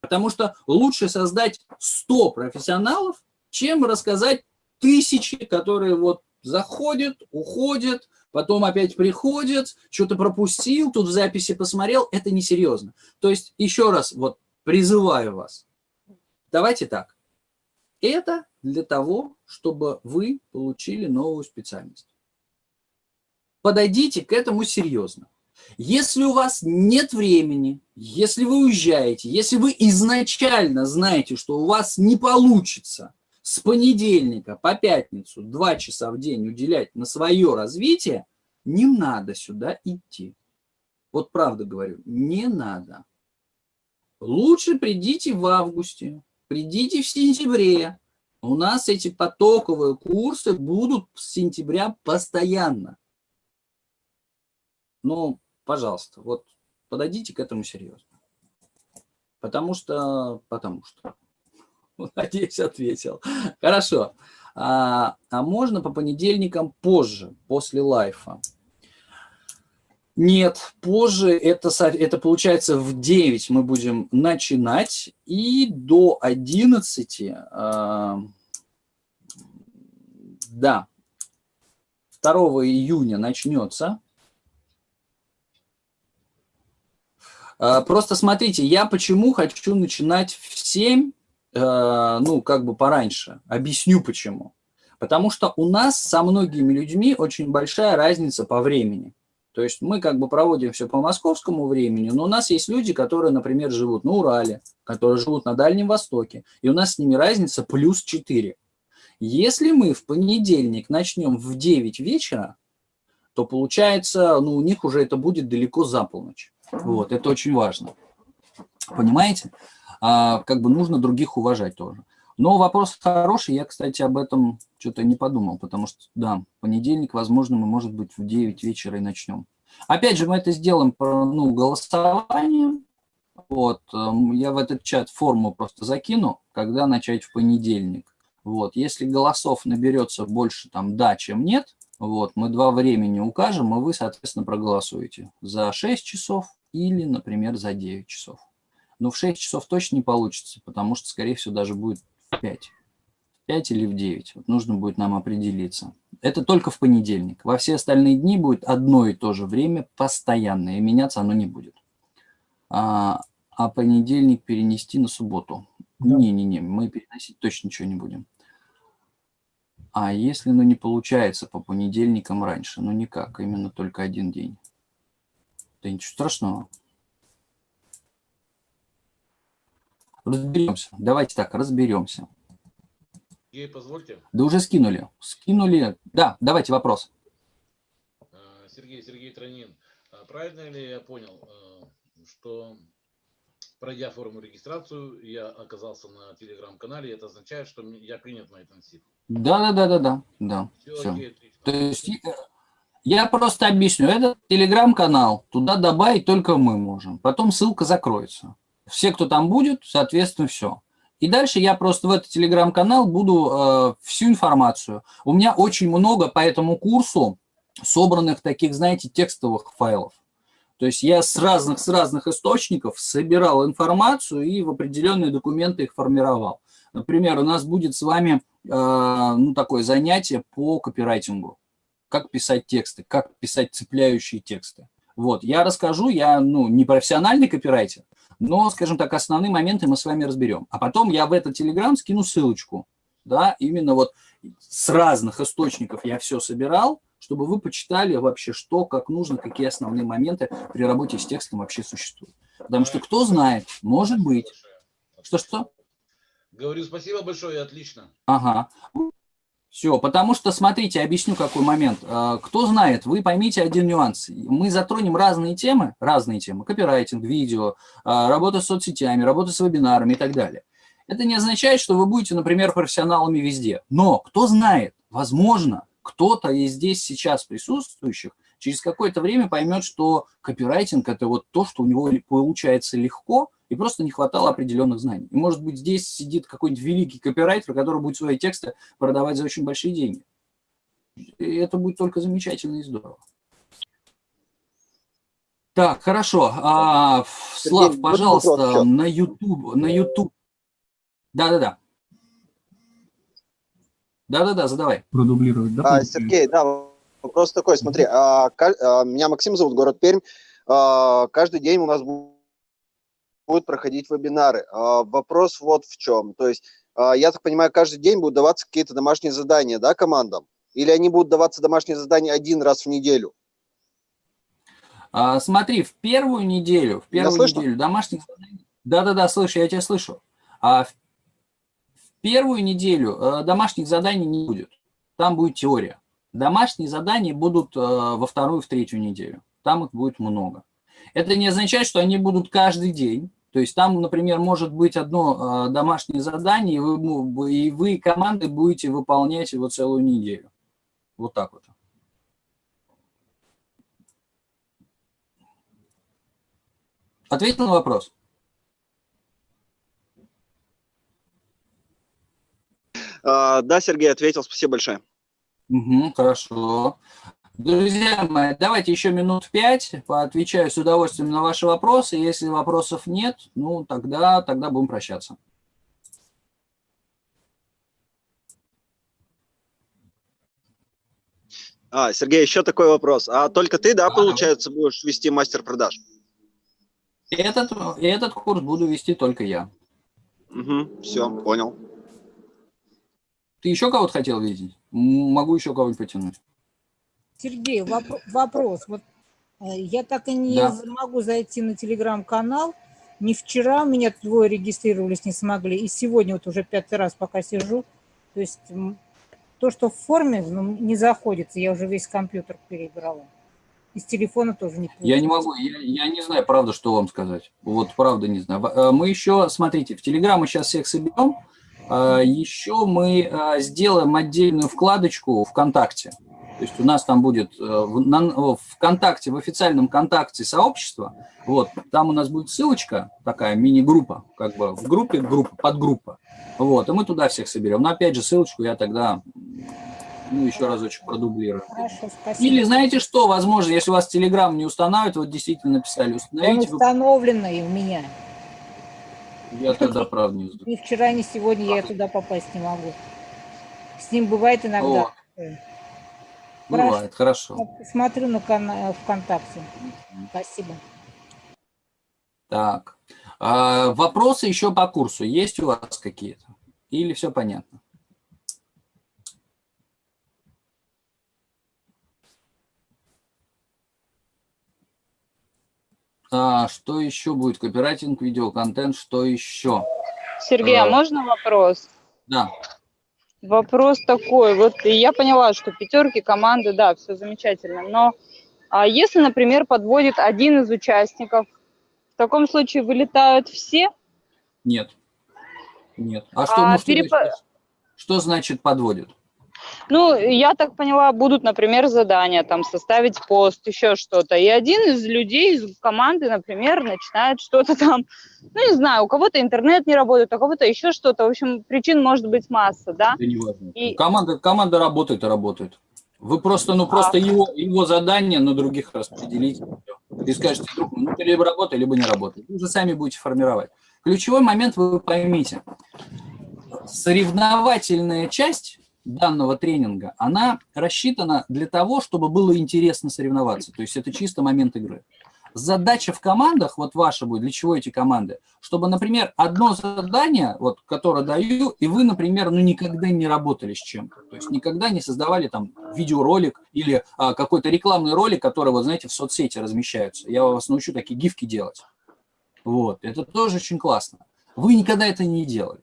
Потому что лучше создать 100 профессионалов, чем рассказать тысячи, которые вот заходят, уходят, потом опять приходят, что-то пропустил, тут в записи посмотрел, это несерьезно. То есть еще раз вот призываю вас, давайте так, это для того, чтобы вы получили новую специальность. Подойдите к этому серьезно. Если у вас нет времени, если вы уезжаете, если вы изначально знаете, что у вас не получится с понедельника по пятницу два часа в день уделять на свое развитие, не надо сюда идти. Вот правда говорю, не надо. Лучше придите в августе, придите в сентябре. У нас эти потоковые курсы будут с сентября постоянно. Ну, пожалуйста, вот подойдите к этому серьезно. Потому что, потому что. [LAUGHS] Надеюсь, ответил. Хорошо. А, а можно по понедельникам позже, после лайфа? Нет, позже, это, это получается в 9 мы будем начинать, и до 11, э, да, 2 июня начнется. Э, просто смотрите, я почему хочу начинать в 7, э, ну, как бы пораньше. Объясню почему. Потому что у нас со многими людьми очень большая разница по времени. То есть мы как бы проводим все по московскому времени, но у нас есть люди, которые, например, живут на Урале, которые живут на Дальнем Востоке, и у нас с ними разница плюс 4. Если мы в понедельник начнем в 9 вечера, то получается, ну, у них уже это будет далеко за полночь. Вот, это очень важно. Понимаете? А, как бы нужно других уважать тоже. Но вопрос хороший, я, кстати, об этом что-то не подумал, потому что, да, понедельник, возможно, мы, может быть, в 9 вечера и начнем. Опять же, мы это сделаем по ну, голосованию. Вот, эм, я в этот чат форму просто закину, когда начать в понедельник. Вот, если голосов наберется больше там да, чем нет, вот, мы два времени укажем, и вы, соответственно, проголосуете за 6 часов или, например, за 9 часов. Но в 6 часов точно не получится, потому что, скорее всего, даже будет 5. 5 или в 9. Вот нужно будет нам определиться. Это только в понедельник. Во все остальные дни будет одно и то же время постоянно, и меняться оно не будет. А, а понедельник перенести на субботу. Не-не-не, да. мы переносить точно ничего не будем. А если ну, не получается по понедельникам раньше? Ну никак, именно только один день. Да ничего страшного. Разберемся. Давайте так, разберемся. Ей позвольте. Да уже скинули. Скинули. Да, давайте вопрос. Э, Сергей, Сергей Тронин. А правильно ли я понял, э, что пройдя форму регистрацию, я оказался на телеграм-канале, это означает, что я принят на интенсив? Да, да, да, да, да. да. Все, все. Окей, То есть э, я просто объясню. Это телеграм-канал. Туда добавить только мы можем. Потом ссылка закроется. Все, кто там будет, соответственно, все. И дальше я просто в этот телеграм-канал буду э, всю информацию. У меня очень много по этому курсу собранных таких, знаете, текстовых файлов. То есть я с разных, с разных источников собирал информацию и в определенные документы их формировал. Например, у нас будет с вами ну, такое занятие по копирайтингу. Как писать тексты, как писать цепляющие тексты. Вот, я расскажу, я ну, не профессиональный копирайтер, но, скажем так, основные моменты мы с вами разберем. А потом я в этот Телеграм скину ссылочку, да, именно вот с разных источников я все собирал, чтобы вы почитали вообще, что, как нужно, какие основные моменты при работе с текстом вообще существуют. Потому что кто знает, может быть. Что-что? Говорю спасибо большое, отлично. Ага. Все, потому что, смотрите, объясню какой момент. А, кто знает, вы поймите один нюанс. Мы затронем разные темы, разные темы, копирайтинг, видео, а, работа с соцсетями, работа с вебинарами и так далее. Это не означает, что вы будете, например, профессионалами везде. Но кто знает, возможно, кто-то из здесь сейчас присутствующих через какое-то время поймет, что копирайтинг – это вот то, что у него получается легко, и просто не хватало определенных знаний. И, может быть, здесь сидит какой-нибудь великий копирайтер, который будет свои тексты продавать за очень большие деньги. И это будет только замечательно и здорово. Так, хорошо. А, Слав, Сергей, пожалуйста, на YouTube, на YouTube. Да-да-да. Да-да-да, задавай. Продублировать, да? А, Сергей, да, вопрос такой, смотри, а, а, меня Максим зовут, город Пермь. А, каждый день у нас будут проходить вебинары. А, вопрос вот в чем. То есть, а, я так понимаю, каждый день будут даваться какие-то домашние задания, да, командам? Или они будут даваться домашние задания один раз в неделю? А, смотри, в первую неделю, в первую неделю домашних заданий... Да-да-да, слышу, я тебя слышу. А в, в первую неделю э, домашних заданий не будет. Там будет теория. Домашние задания будут э, во вторую, в третью неделю. Там их будет много. Это не означает, что они будут каждый день. То есть там, например, может быть одно э, домашнее задание, и вы, и вы командой будете выполнять его целую неделю. Вот так вот. Ответил на вопрос? А, да, Сергей, ответил. Спасибо большое. Угу, хорошо. Друзья мои, давайте еще минут пять, поотвечаю с удовольствием на ваши вопросы. Если вопросов нет, ну тогда, тогда будем прощаться. А, Сергей, еще такой вопрос. А только ты, да, получается, будешь вести мастер продаж? Этот, этот курс буду вести только я. Угу, все, понял. Ты еще кого-то хотел видеть? Могу еще кого-нибудь потянуть. Сергей, воп вопрос. Вот э, я так и не да. могу зайти на телеграм-канал. Ни вчера меня двое регистрировались, не смогли. И сегодня вот уже пятый раз пока сижу. То есть то, что в форме, ну, не заходится. Я уже весь компьютер перебрала. Из телефона тоже не получается. Я не могу, я, я не знаю, правда, что вам сказать. Вот правда не знаю. Э, мы еще, смотрите, в Телеграм мы сейчас всех соберем. Э, еще мы сделаем отдельную вкладочку ВКонтакте. То есть у нас там будет в ВКонтакте, в официальном Контакте сообщества, вот, там у нас будет ссылочка, такая мини-группа, как бы в группе группа, подгруппа. Вот, и мы туда всех соберем. Но опять же, ссылочку я тогда ну, еще разочек продублирую. Хорошо, спасибо. Или знаете что, возможно, если у вас Telegram не устанавливает, вот действительно написали, установите. Он установленный у меня. Я тогда, правда, не знаю. Ни вчера, ни сегодня я туда попасть не могу. С ним бывает иногда. О, бывает, хорошо. Смотрю на канал ВКонтакте. Спасибо. Так. А, вопросы еще по курсу есть у вас какие-то? Или все понятно? А, что еще будет? Копирайтинг, видеоконтент, что еще? Сергей, а, а можно вопрос? Да. Вопрос такой, вот я поняла, что пятерки, команды, да, все замечательно, но а если, например, подводит один из участников, в таком случае вылетают все? Нет. Нет. А что, а, переп... что значит подводит? Ну, я так поняла, будут, например, задания, там, составить пост, еще что-то. И один из людей из команды, например, начинает что-то там, ну, не знаю, у кого-то интернет не работает, у кого-то еще что-то. В общем, причин может быть масса, да? Это не важно. И... Команда, команда работает и работает. Вы просто, ну, просто а... его, его задание на других распределите. И скажете, друг, ну, ты либо работай, либо не работай. Вы уже сами будете формировать. Ключевой момент вы поймите. Соревновательная часть данного тренинга, она рассчитана для того, чтобы было интересно соревноваться. То есть это чисто момент игры. Задача в командах, вот ваша будет, для чего эти команды? Чтобы, например, одно задание, вот, которое даю, и вы, например, ну, никогда не работали с чем-то. То есть никогда не создавали там видеоролик или а, какой-то рекламный ролик, который, вот, знаете, в соцсети размещаются. Я вас научу такие гифки делать. Вот, это тоже очень классно. Вы никогда это не делали.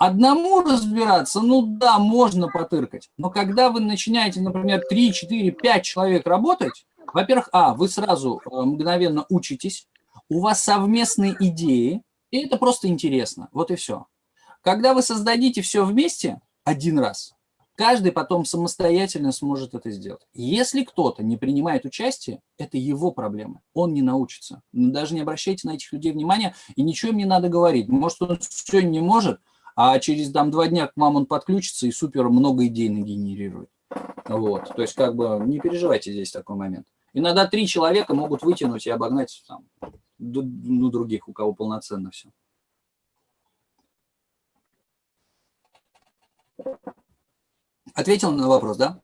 Одному разбираться, ну да, можно потыркать. Но когда вы начинаете, например, 3, 4, 5 человек работать, во-первых, а, вы сразу э, мгновенно учитесь, у вас совместные идеи, и это просто интересно. Вот и все. Когда вы создадите все вместе один раз, каждый потом самостоятельно сможет это сделать. Если кто-то не принимает участие, это его проблема, он не научится. Даже не обращайте на этих людей внимания, и ничего им не надо говорить. Может, он все не может, а через там, два дня к вам он подключится и супер много идей нагенерирует. Вот, то есть как бы не переживайте здесь такой момент. Иногда три человека могут вытянуть и обогнать там, ну, других, у кого полноценно все. Ответил на вопрос, да?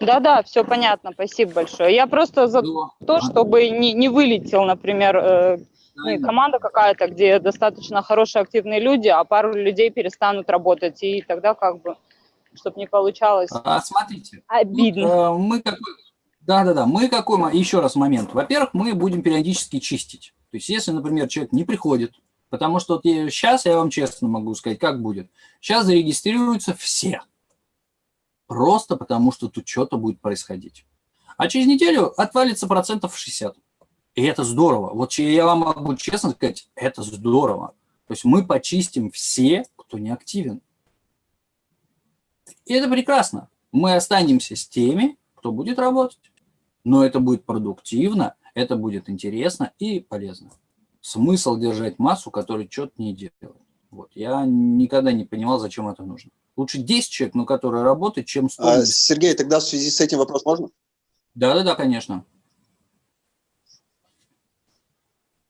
Да-да, все понятно, спасибо большое. Я просто за ну, то, чтобы не, не вылетел, например, ну, команда какая-то, где достаточно хорошие активные люди, а пару людей перестанут работать, и тогда как бы, чтобы не получалось а, смотрите, обидно. Тут, э, мы какой, да-да-да, мы какой, еще раз момент. Во-первых, мы будем периодически чистить. То есть, если, например, человек не приходит, потому что вот сейчас я вам честно могу сказать, как будет. Сейчас зарегистрируются все. Просто потому, что тут что-то будет происходить. А через неделю отвалится процентов 60. И это здорово. Вот я вам могу честно сказать, это здорово. То есть мы почистим все, кто не активен. И это прекрасно. Мы останемся с теми, кто будет работать. Но это будет продуктивно, это будет интересно и полезно. Смысл держать массу, которая что-то не делает. Вот. Я никогда не понимал, зачем это нужно. Лучше 10 человек, но которые работают, чем 100. А, Сергей, тогда в связи с этим вопрос можно? Да-да-да, конечно.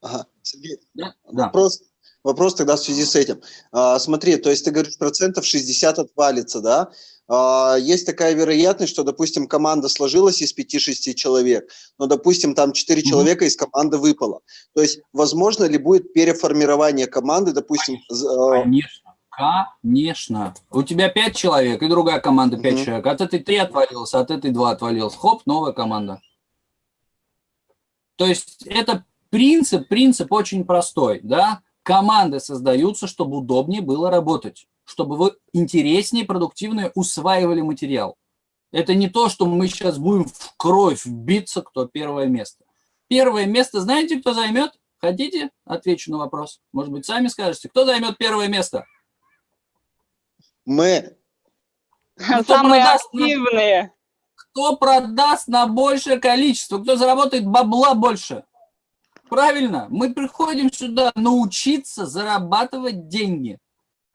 Ага, Сергей, да? вопрос, да. вопрос тогда в связи с этим. А, смотри, то есть ты говоришь, процентов 60 отвалится, да? А, есть такая вероятность, что, допустим, команда сложилась из 5-6 человек, но, допустим, там 4 mm -hmm. человека из команды выпало. То есть, возможно ли будет переформирование команды, допустим... А, конечно, конечно. У тебя 5 человек, и другая команда 5 mm -hmm. человек. От этой 3 отвалилось, от этой 2 отвалилось. Хоп, новая команда. То есть, это принцип, принцип очень простой, да? Команды создаются, чтобы удобнее было работать чтобы вы интереснее, продуктивнее усваивали материал. Это не то, что мы сейчас будем в кровь биться, кто первое место. Первое место, знаете, кто займет? Хотите? Отвечу на вопрос. Может быть, сами скажете. Кто займет первое место? Мы. Кто Самые активные. На, кто продаст на большее количество? Кто заработает бабла больше? Правильно. Мы приходим сюда научиться зарабатывать деньги.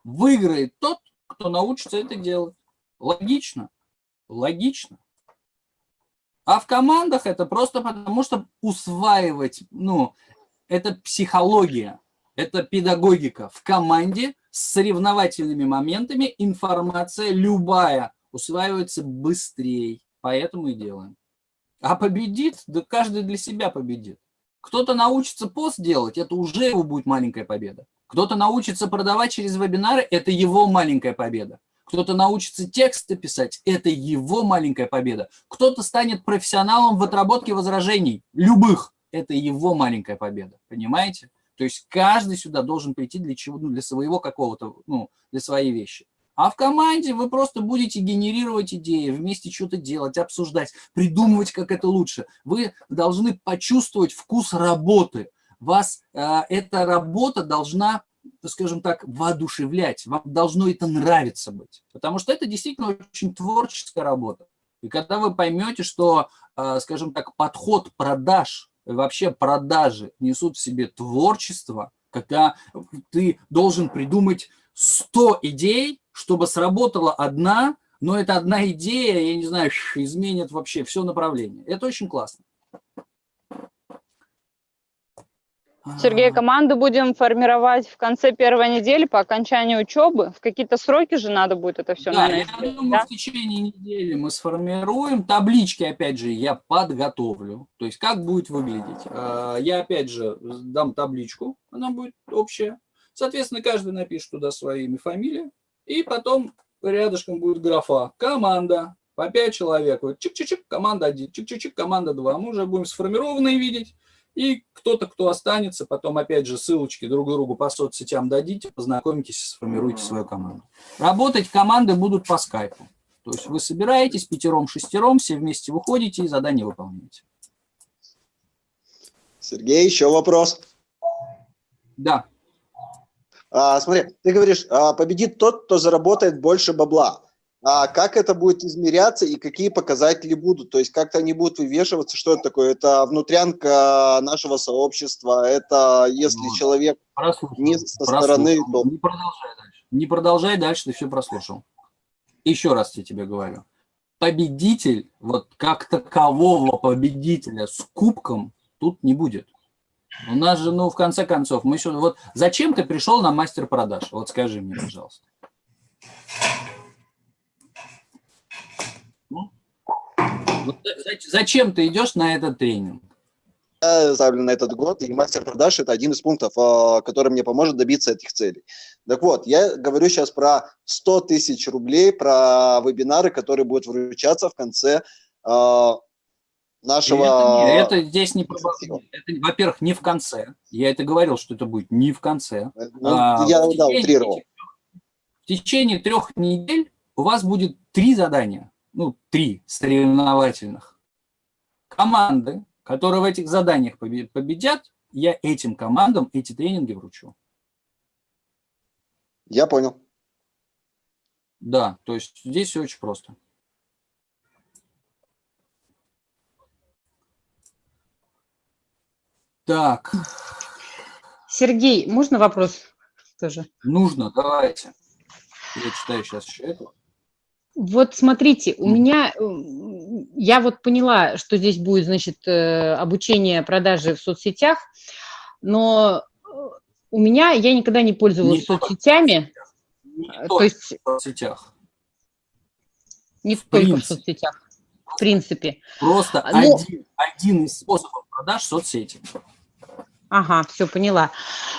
Выиграет тот, кто научится это делать. Логично? Логично. А в командах это просто потому, что усваивать, ну, это психология, это педагогика. В команде с соревновательными моментами информация любая усваивается быстрее. Поэтому и делаем. А победит, да каждый для себя победит. Кто-то научится пост делать, это уже его будет маленькая победа. Кто-то научится продавать через вебинары, это его маленькая победа. Кто-то научится тексты писать, это его маленькая победа. Кто-то станет профессионалом в отработке возражений, любых, это его маленькая победа. Понимаете? То есть каждый сюда должен прийти для чего, ну, для своего какого-то, ну, для своей вещи. А в команде вы просто будете генерировать идеи, вместе что-то делать, обсуждать, придумывать, как это лучше. Вы должны почувствовать вкус работы вас э, эта работа должна, скажем так, воодушевлять, вам должно это нравиться быть, потому что это действительно очень творческая работа. И когда вы поймете, что, э, скажем так, подход продаж, вообще продажи несут в себе творчество, когда ты должен придумать 100 идей, чтобы сработала одна, но эта одна идея, я не знаю, изменит вообще все направление. Это очень классно. Сергей, команду будем формировать в конце первой недели по окончанию учебы. В какие-то сроки же надо будет это все, да, наверное, я думаю, да? в течение недели мы сформируем. Таблички, опять же, я подготовлю. То есть, как будет выглядеть. А, я, опять же, дам табличку, она будет общая. Соответственно, каждый напишет туда своими фамилии. И потом рядышком будет графа «Команда». По 5 человек. Вот чик-чик-чик, команда 1, чик-чик-чик, команда 2. Мы уже будем сформированные видеть. И кто-то, кто останется, потом опять же ссылочки друг другу по соцсетям дадите, познакомитесь, сформируйте свою команду. Работать команды будут по скайпу. То есть вы собираетесь пятером-шестером, все вместе выходите и задание выполняете. Сергей, еще вопрос. Да. А, смотри, ты говоришь, а, победит тот, кто заработает больше бабла. а как это будет измеряться и какие показатели будут? То есть как-то они будут вывешиваться, что это такое? Это внутрянка нашего сообщества, это если вот. человек прослушал, не со стороны... То... Не продолжай дальше, не продолжай дальше, ты все прослушал. Еще раз я тебе говорю. Победитель, вот как такового победителя с кубком тут не будет. У нас же, ну, в конце концов, мы еще... Вот зачем ты пришел на мастер продаж? Вот скажи мне, пожалуйста. Ну? зачем ты идешь на этот тренинг? Я ставлю на этот год, и мастер продаж – это один из пунктов, а, который мне поможет добиться этих целей. Так вот, я говорю сейчас про 100 тысяч рублей, про вебинары, которые будут вручаться в конце нашего... Это, это здесь не... Во-первых, не в конце. Я это говорил, что это будет не в конце. Ну, а, я, в, да, утрировал. в течение трех недель у вас будет три задания, ну, три соревновательных. Команды, которые в этих заданиях победят, я этим командам эти тренинги вручу. Я понял. Да, то есть здесь все очень просто. Так. Сергей, можно вопрос тоже? Нужно, давайте. Я читаю сейчас еще это. Вот смотрите, у меня, э, я вот поняла, что здесь будет, значит, э, обучение продажи в соцсетях, но э, у меня, я никогда не пользовалась не соцсетями. Не то есть, в соцсетях. Не в только принципе. в соцсетях, в принципе. Просто но... один, один из способов продаж – соцсети. Ага, все, поняла.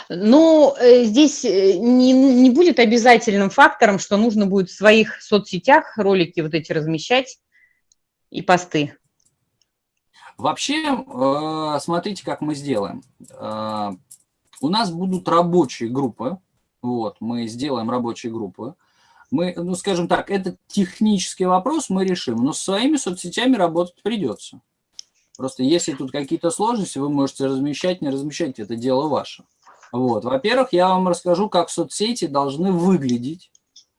Но э, здесь э, не, не будет обязательным фактором, что нужно будет в своих соцсетях ролики вот эти размещать и посты. Вообще, э, смотрите, как мы сделаем. У нас будут рабочие группы. Вот, мы сделаем рабочие группы. Мы, ну, скажем так, это технический вопрос мы решим, но с своими соцсетями работать придется. Просто если тут какие-то сложности, вы можете размещать, не размещать, это дело ваше. Вот. Во-первых, я вам расскажу, как соцсети должны выглядеть.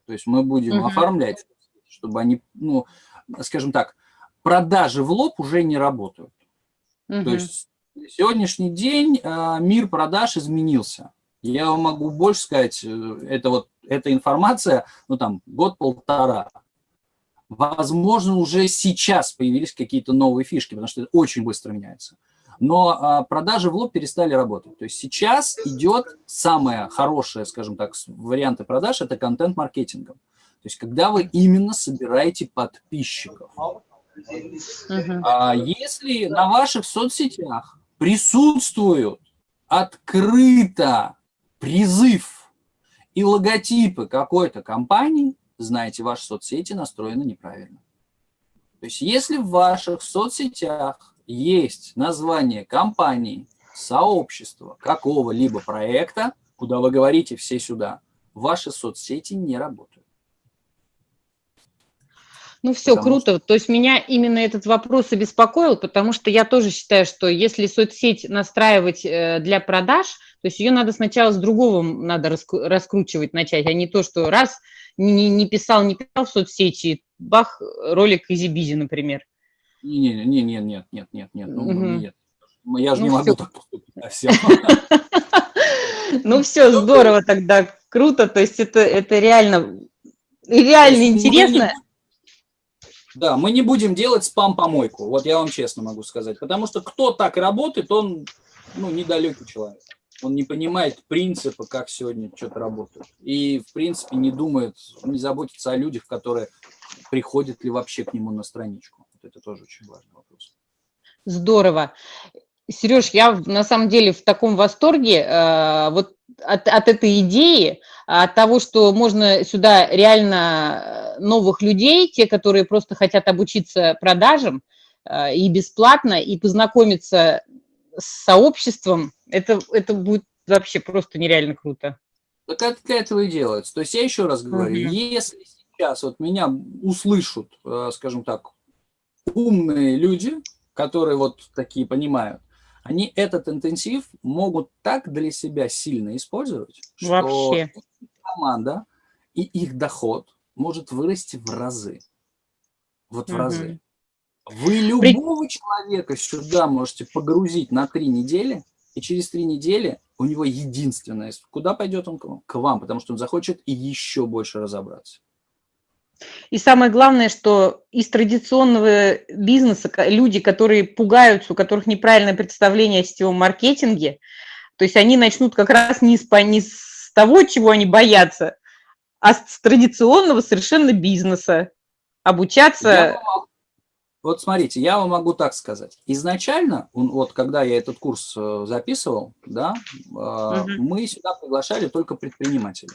То есть мы будем угу. оформлять, чтобы они, ну, скажем так, продажи в лоб уже не работают. Угу. То есть сегодняшний день э, мир продаж изменился. Я вам могу больше сказать, э, это вот эта информация, ну там, год-полтора Возможно, уже сейчас появились какие-то новые фишки, потому что это очень быстро меняется. Но а, продажи в лоб перестали работать. То есть сейчас идет самое хорошее, скажем так, варианты продаж – это контент-маркетингом. То есть когда вы именно собираете подписчиков. А если на ваших соцсетях присутствуют открыто призыв и логотипы какой-то компании, знаете, ваши соцсети настроены неправильно. То есть если в ваших соцсетях есть название компании, сообщества, какого-либо проекта, куда вы говорите все сюда, ваши соцсети не работают. Ну все, потому круто. Что... То есть меня именно этот вопрос обеспокоил, потому что я тоже считаю, что если соцсеть настраивать э, для продаж, то есть ее надо сначала с другого надо раскручивать начать, а не то, что раз не, не писал, не писал в соцсети, бах, ролик easy-peasy, например. Не, не, не, нет, нет, нет, нет, ну, угу. нет. Я же ну, не могу так поступить. [LAUGHS] Ну все, здорово тогда, круто, то есть это, это реально, реально интересно. Да, мы не будем делать спам-помойку, вот я вам честно могу сказать, потому что кто так работает, он ну, недалекий человек он не понимает принципа, как сегодня что-то работает. И, в принципе, не думает, не заботится о людях, которые приходят ли вообще к нему на страничку. Вот это тоже очень важный вопрос. Здорово. Сереж, я на самом деле в таком восторге э, вот от, от этой идеи, от того, что можно сюда реально новых людей, те, которые просто хотят обучиться продажам э, и бесплатно, и познакомиться с сообществом, это, это будет вообще просто нереально круто. Так это этого и делается. То есть я еще раз говорю, угу. если сейчас вот меня услышат, э, скажем так, умные люди, которые вот такие понимают, они этот интенсив могут так для себя сильно использовать, Вообще. что команда и их доход может вырасти в разы. Вот в Мгм. разы. Вы любого человека сюда можете погрузить на три недели, и через три недели у него единственное, куда пойдет он к вам? К вам, потому что он захочет и еще больше разобраться. И самое главное, что из традиционного бизнеса люди, которые пугаются, у которых неправильное представление о сетевом маркетинге, то есть они начнут как раз не с, не с того, чего они боятся, а с традиционного совершенно бизнеса. Я Обучаться... вам могу- Вот смотрите, я вам могу так сказать. Изначально, вот когда я этот курс э, записывал, да, Мгм. мы сюда приглашали только предпринимателей.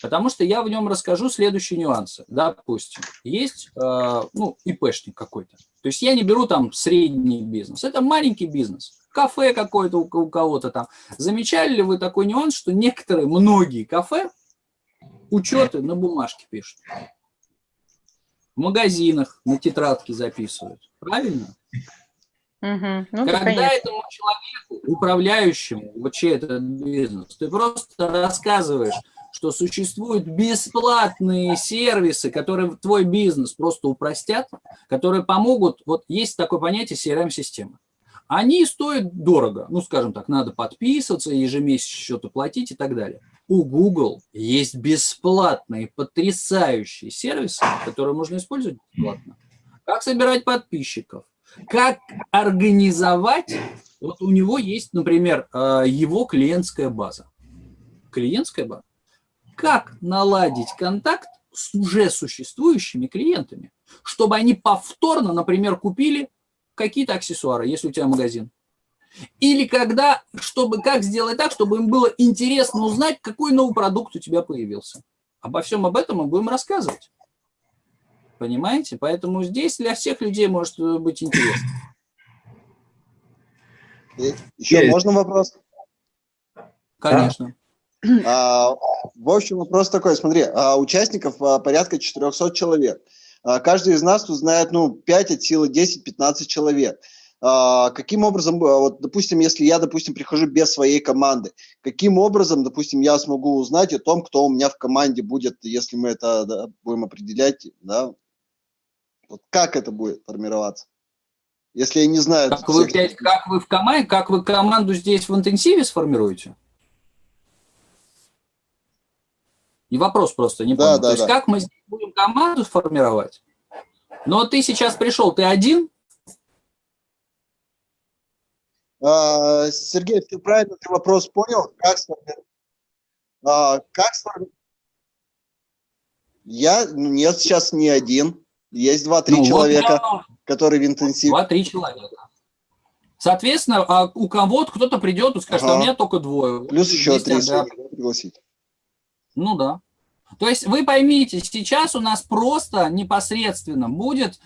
Потому что я в нем расскажу следующие нюансы. Допустим, есть э, ну, ИПшник какой-то. То есть я не беру там средний бизнес. Это маленький бизнес. Кафе какое-то у, у кого-то там. Замечали ли вы такой нюанс, что некоторые, многие кафе учеты на бумажке пишут? В магазинах на тетрадке записывают. Правильно? Мгм. Ну, да, Когда конечно. этому человеку, управляющему вообще этот бизнес, ты просто рассказываешь, что существуют бесплатные сервисы, которые твой бизнес просто упростят, которые помогут, вот есть такое понятие CRM-система. Они стоят дорого, ну, скажем так, надо подписываться, ежемесячно что-то платить и так далее. У Google есть бесплатные, потрясающие сервисы, которые можно использовать бесплатно. Как собирать подписчиков, как организовать, вот у него есть, например, э, его клиентская база. Клиентская база. Как наладить контакт с уже существующими клиентами, чтобы они повторно, например, купили какие-то аксессуары, если у тебя магазин. Или когда, чтобы, как сделать так, чтобы им было интересно узнать, какой новый продукт у тебя появился. Обо всем об этом мы будем рассказывать. Понимаете? Поэтому здесь для всех людей может быть интересно. Еще Есть. можно вопрос? Конечно. А, в общем, вопрос такой, смотри, а, участников а, порядка 400 человек. А, Каждый из нас тут знает, ну, 5 от силы 10-15 человек. А, Каким образом, а, вот, допустим, если я, допустим, прихожу без своей команды, каким образом, допустим, я смогу узнать о том, кто у меня в команде будет, если мы это да, будем определять, да? Вот как это будет формироваться? Если я не знаю... Как вы, всех- как вы в команде, как вы команду здесь в интенсиве сформируете? И вопрос просто не Да, понял. да, То есть да. как мы здесь будем команду формировать? Но ты сейчас пришел, ты один? А, Сергей, ты правильно ты вопрос понял? Как а, как Я, ну, нет, сейчас не один. Есть два-три Ну, вот человека, я- которые в интенсив. Два-три человека. Соответственно, а у кого-то кто-то придет и скажет, а у Ага. меня только двое. Плюс еще Есть три ага. пригласить. Ну да. То есть вы поймите, сейчас у нас просто непосредственно будет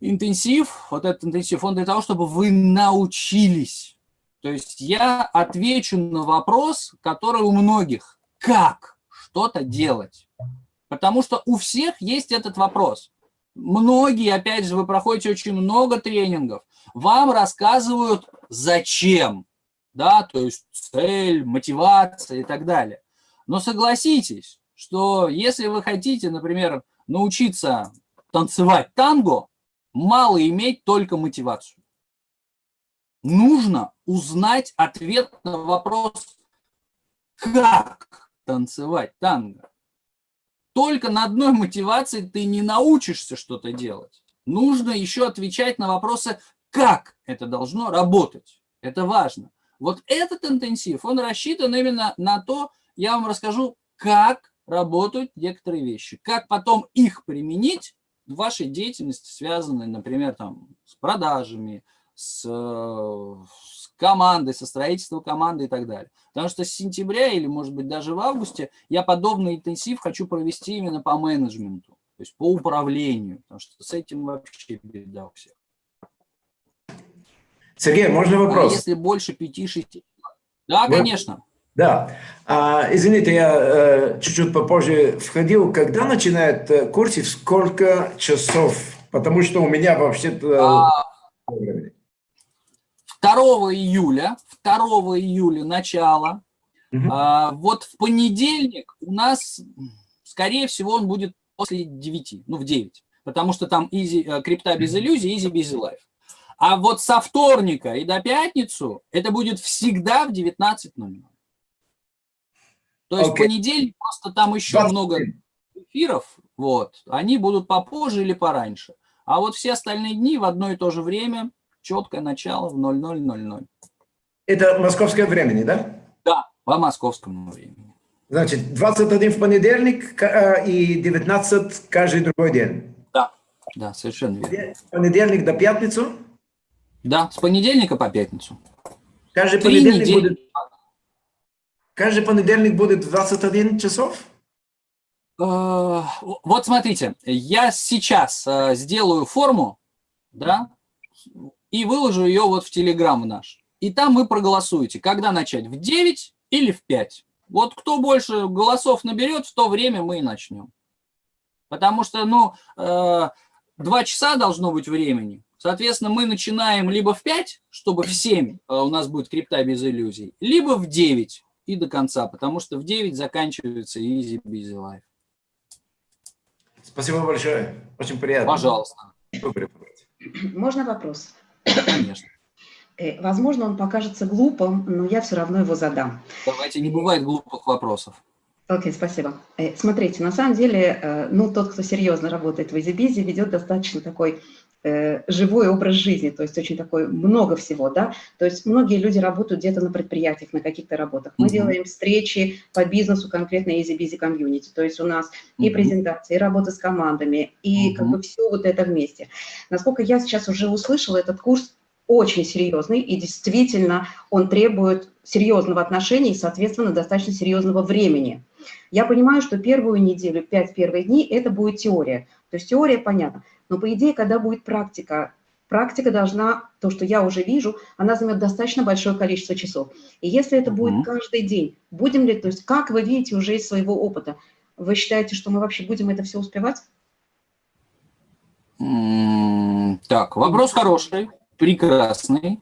интенсив, вот этот интенсив, он для того, чтобы вы научились. То есть я отвечу на вопрос, который у многих. Как что-то делать? Потому что у всех есть этот вопрос. Многие, опять же, вы проходите очень много тренингов, вам рассказывают, зачем, да, то есть цель, мотивация и так далее. Но согласитесь, что если вы хотите, например, научиться танцевать танго, мало иметь только мотивацию. Нужно узнать ответ на вопрос, как танцевать танго. Только на одной мотивации ты не научишься что-то делать. Нужно еще отвечать на вопросы, как это должно работать. Это важно. Вот этот интенсив, он рассчитан именно на то, я вам расскажу, как работают некоторые вещи, как потом их применить вашей деятельности, связанной, например, там, с продажами, с, э, с командой, со строительством команды и так далее. Потому что с сентября или, может быть, даже в августе я подобный интенсив хочу провести именно по менеджменту, то есть по управлению, потому что с этим вообще беда у всех. Сергей, можно А вопрос? если больше 5-6... Да, Вы- конечно. Да. А, извините, я э, чуть-чуть попозже входил. Когда начинает э, курс и в сколько часов? Потому что у меня вообще-то... А, времени. 2 июля, 2 июля начало. Мгм. А, вот в понедельник у нас, скорее всего, он будет после 9, ну, в 9. Потому что там easy, э, крипта без иллюзий, easy busy life. А вот со вторника и до пятницу это будет всегда в 19.00. То есть okay. понедельник просто там еще 20. много эфиров, вот, они будут попозже или пораньше. А вот все остальные дни в одно и то же время, четкое начало в 00.00. Это московское времени, да? Да, по московскому времени. Значит, 21 в понедельник э, и 19 каждый другой день. Да, да, совершенно верно. Понедельник до пятницу? Да, с понедельника по пятницу. Каждый Три понедельник недели. будет... Каждый понедельник будет 21 часов? Э, вот смотрите, я сейчас э, сделаю форму, да, и выложу ее вот в Телеграм наш. И там вы проголосуете, когда начать, в 9 или в 5. Вот кто больше голосов наберет, в то время мы и начнем. Потому что, ну, э, два часа должно быть времени. Соответственно, мы начинаем либо в 5, чтобы в 7 у нас будет крипта без иллюзий, либо в 9 и до конца, потому что в 9 заканчивается easy busy life. Спасибо большое. Очень приятно. Пожалуйста. Можно вопрос? Конечно. Э, возможно, он покажется глупым, но я все равно его задам. Давайте, не бывает глупых вопросов. Окей, okay, спасибо. Э, смотрите, на самом деле, э, ну, тот, кто серьезно работает в EasyBizy, ведет достаточно такой живой образ жизни, то есть очень такой много всего, да, то есть многие люди работают где-то на предприятиях, на каких-то работах. Мы mm -hmm. делаем встречи по бизнесу конкретно Easy Busy Community, то есть у нас mm -hmm. и презентации, и работа с командами, и mm -hmm. как бы все вот это вместе. Насколько я сейчас уже услышала, этот курс очень серьезный, и действительно он требует серьезного отношения и, соответственно, достаточно серьезного времени. Я понимаю, что первую неделю, пять первых дней, это будет теория. То есть теория понятна. Но по идее, когда будет практика, практика должна, то, что я уже вижу, она займет достаточно большое количество часов. И если это будет каждый день, будем ли, то есть как вы видите уже из своего опыта, вы считаете, что мы вообще будем это все успевать? Так, вопрос хороший, прекрасный.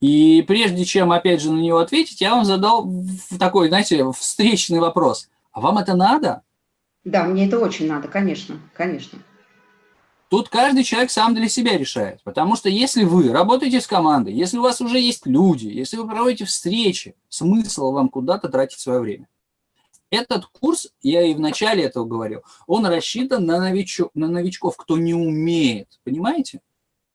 И прежде чем, опять же, на него ответить, я вам задал такой, знаете, встречный вопрос. А вам это надо? Да, мне это очень надо, конечно, конечно. Тут каждый человек сам для себя решает. Потому что если вы работаете с командой, если у вас уже есть люди, если вы проводите встречи, смысл вам куда-то тратить свое время. Этот курс, я и в начале этого говорил, он рассчитан на, новичок, на новичков, кто не умеет, понимаете?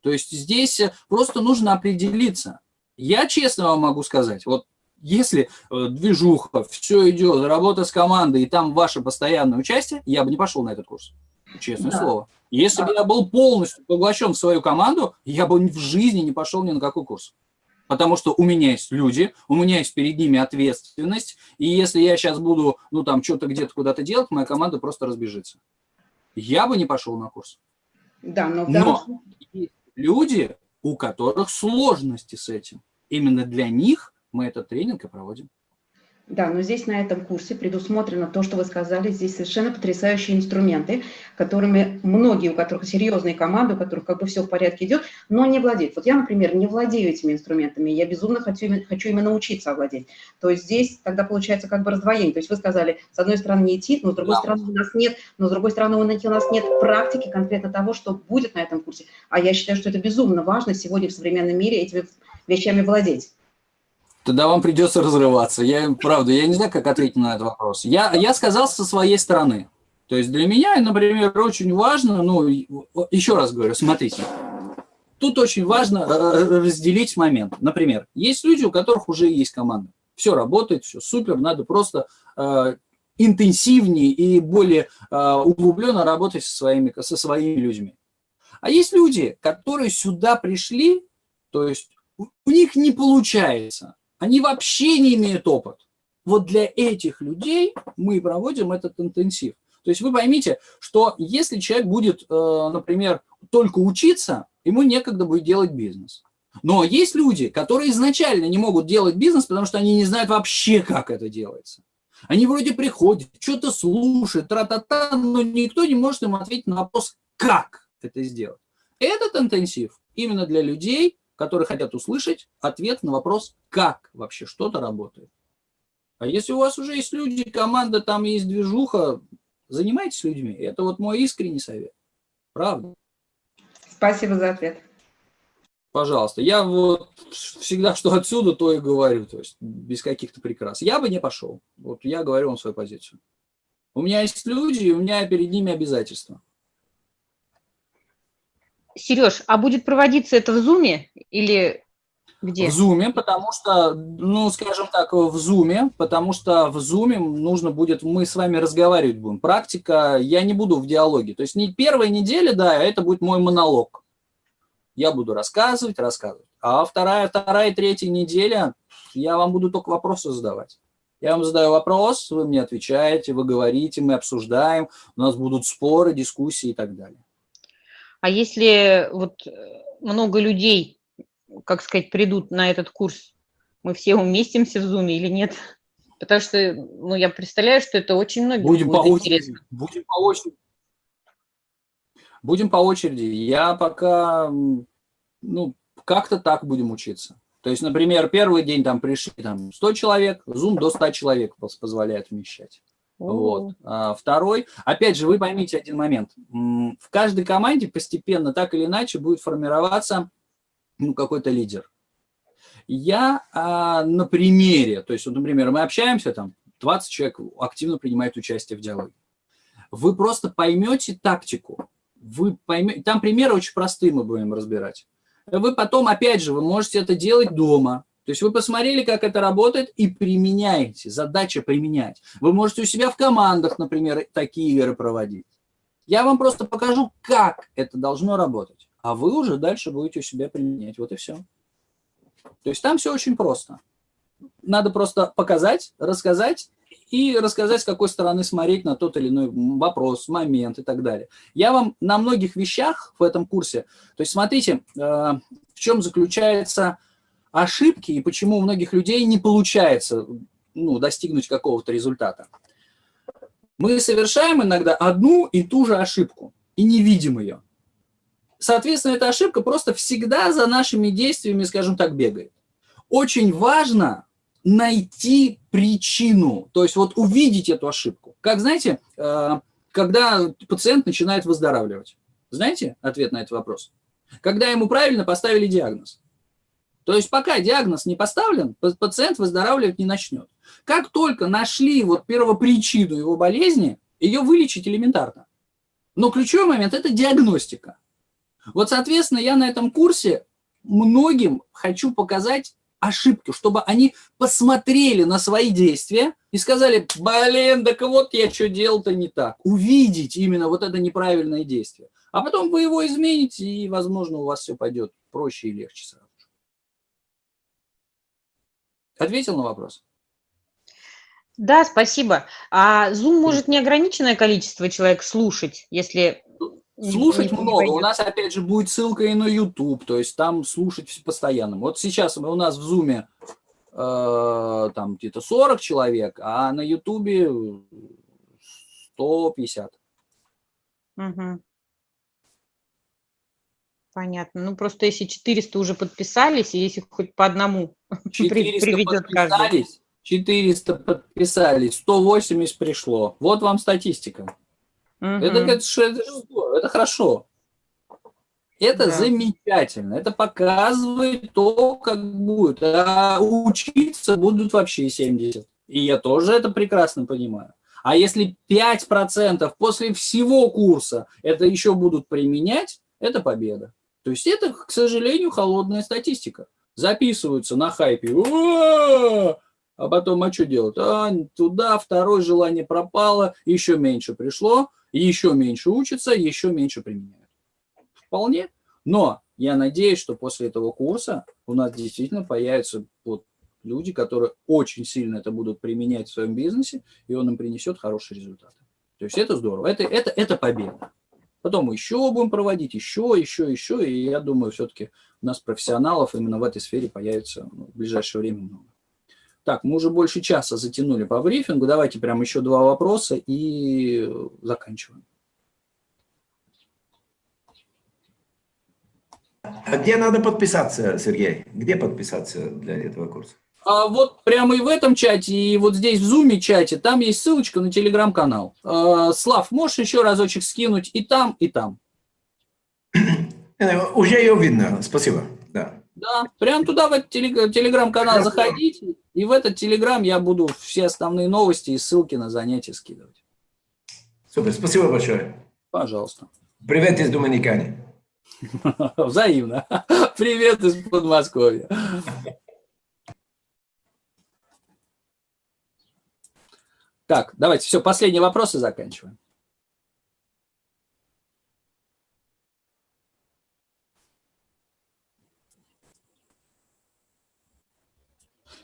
То есть здесь просто нужно определиться. Я честно вам могу сказать, вот если э, движуха, все идет, работа с командой, и там ваше постоянное участие, я бы не пошел на этот курс. Честное да. слово. Если бы я был полностью поглощен в свою команду, я бы в жизни не пошел ни на какой курс. Потому что у меня есть люди, у меня есть перед ними ответственность, и если я сейчас буду, ну там, что-то где-то куда-то делать, моя команда просто разбежится. Я бы не пошел на курс. Да, но, но есть люди, у которых сложности с этим. Именно для них мы этот тренинг и проводим. Да, но здесь на этом курсе предусмотрено то, что вы сказали, здесь совершенно потрясающие инструменты, которыми многие, у которых серьезные команды, у которых как бы все в порядке идет, но не владеют. Вот я, например, не владею этими инструментами, я безумно хочу, хочу именно научиться овладеть. То есть здесь тогда получается как бы раздвоение. То есть вы сказали, с одной стороны не идти, но с другой да. стороны у нас нет, но с другой стороны у нас нет практики конкретно того, что будет на этом курсе. А я считаю, что это безумно важно сегодня в современном мире этими вещами владеть тогда вам придется разрываться. Я, правда, я не знаю, как ответить на этот вопрос. Я, я сказал со своей стороны. То есть для меня, например, очень важно, ну, еще раз говорю, смотрите, тут очень важно э, разделить момент. Например, есть люди, у которых уже есть команда. Все работает, все супер, надо просто э, интенсивнее и более э, углубленно работать со своими, со своими людьми. А есть люди, которые сюда пришли, то есть у них не получается. Они вообще не имеют опыт. Вот для этих людей мы проводим этот интенсив. То есть вы поймите, что если человек будет, э, например, только учиться, ему некогда будет делать бизнес. Но есть люди, которые изначально не могут делать бизнес, потому что они не знают вообще, как это делается. Они вроде приходят, что-то слушают, тра-та-та, но никто не может им ответить на вопрос, как это сделать. Этот интенсив именно для людей, которые хотят услышать ответ на вопрос, как вообще что-то работает. А если у вас уже есть люди, команда, там есть движуха, занимайтесь людьми. Это вот мой искренний совет. Правда. Спасибо за ответ. Пожалуйста. Я вот всегда, что отсюда, то и говорю. То есть без каких-то прикрас. Я бы не пошел. Вот я говорю вам свою позицию. У меня есть люди, и у меня перед ними обязательства. Сереж, а будет проводиться это в Зуме или где? В Зуме, потому что, ну, скажем так, в Зуме, потому что в Зуме нужно будет, мы с вами разговаривать будем. Практика, я не буду в диалоге. То есть не первая неделя, да, это будет мой монолог. Я буду рассказывать, рассказывать. А вторая, вторая, третья неделя я вам буду только вопросы задавать. Я вам задаю вопрос, вы мне отвечаете, вы говорите, мы обсуждаем, у нас будут споры, дискуссии и так далее. А если вот много людей как сказать, придут на этот курс, мы все уместимся в Zoom или нет? Потому что, ну, я представляю, что это очень многим будем будет по интересно. Очереди, будем по очереди. Будем по очереди. Я пока, ну, как-то так будем учиться. То есть, например, первый день там пришли там 100 человек, Zoom до 100 человек позволяет вмещать. Вот. А второй, опять же, вы поймите один момент. В каждой команде постепенно так или иначе будет формироваться ну, какой-то лидер. Я а, на примере, то есть, вот, например, мы общаемся, там 20 человек активно принимает участие в диалоге. Вы просто поймете тактику, вы поймете, там примеры очень простые мы будем разбирать. Вы потом, опять же, вы можете это делать дома. То есть вы посмотрели, как это работает, и применяете. Задача применять. Вы можете у себя в командах, например, такие игры проводить. Я вам просто покажу, как это должно работать а вы уже дальше будете у себя применять. Вот и все. То есть там все очень просто. Надо просто показать, рассказать и рассказать, с какой стороны смотреть на тот или иной вопрос, момент и так далее. Я вам на многих вещах в этом курсе, то есть смотрите, э, в чем заключаются ошибки и почему у многих людей не получается ну, достигнуть какого-то результата. Мы совершаем иногда одну и ту же ошибку и не видим ее. Соответственно, эта ошибка просто всегда за нашими действиями, скажем так, бегает. Очень важно найти причину, то есть вот увидеть эту ошибку. Как, знаете, э, когда пациент начинает выздоравливать. Знаете ответ на этот вопрос? Когда ему правильно поставили диагноз. То есть пока диагноз не поставлен, пациент выздоравливать не начнет. Как только нашли вот первопричину его болезни, ее вылечить элементарно. Но ключевой момент – это диагностика. Вот, соответственно, я на этом курсе многим хочу показать ошибки, чтобы они посмотрели на свои действия и сказали, блин, так вот я что делал-то не так. Увидеть именно вот это неправильное действие. А потом вы его измените, и, возможно, у вас все пойдет проще и легче сразу. Ответил на вопрос? Да, спасибо. А Zoom может неограниченное количество человек слушать, если Слушать много. У нас, опять же, будет ссылка и на YouTube, то есть там слушать постоянно. Вот сейчас у нас в Zoom э, там где-то 40 человек, а на YouTube 150. Угу. Понятно. Ну, просто если 400 уже подписались, и если хоть по одному [LAUGHS] 400 приведет каждый. 400 подписались, 180 пришло. Вот вам статистика. Угу. Это, это, это, это хорошо. Это да. замечательно. Это показывает то, как будет. А учиться будут вообще 70. И я тоже это прекрасно понимаю. А если 5% после всего курса это еще будут применять, это победа. То есть это, к сожалению, холодная статистика. Записываются на хайпе. А потом, а что делать? А, туда второе желание пропало, еще меньше пришло еще меньше учатся, еще меньше применяют. Вполне. Но я надеюсь, что после этого курса у нас действительно появятся вот люди, которые очень сильно это будут применять в своем бизнесе, и он им принесет хорошие результаты. То есть это здорово, это, это, это победа. Потом еще будем проводить, еще, еще, еще, и я думаю, все-таки у нас профессионалов именно в этой сфере появится ну, в ближайшее время много. Так, мы уже больше часа затянули по брифингу. Давайте прям еще два вопроса и заканчиваем. А где надо подписаться, Сергей? Где подписаться для этого курса? А вот прямо и в этом чате, и вот здесь в зуме чате, там есть ссылочка на телеграм-канал. А, Слав, можешь еще разочек скинуть и там, и там? [CLEARS THROAT] Э, Уже ее видно, спасибо. Да. Да, прям туда, в этот телеграм-канал заходите, и в этот телеграм я буду все основные новости и ссылки на занятия скидывать. Супер, спасибо большое. Пожалуйста. Привет из Доминиканы. [LAUGHS] Взаимно. [LAUGHS] Привет из Подмосковья. Так, давайте, все, последние вопросы заканчиваем.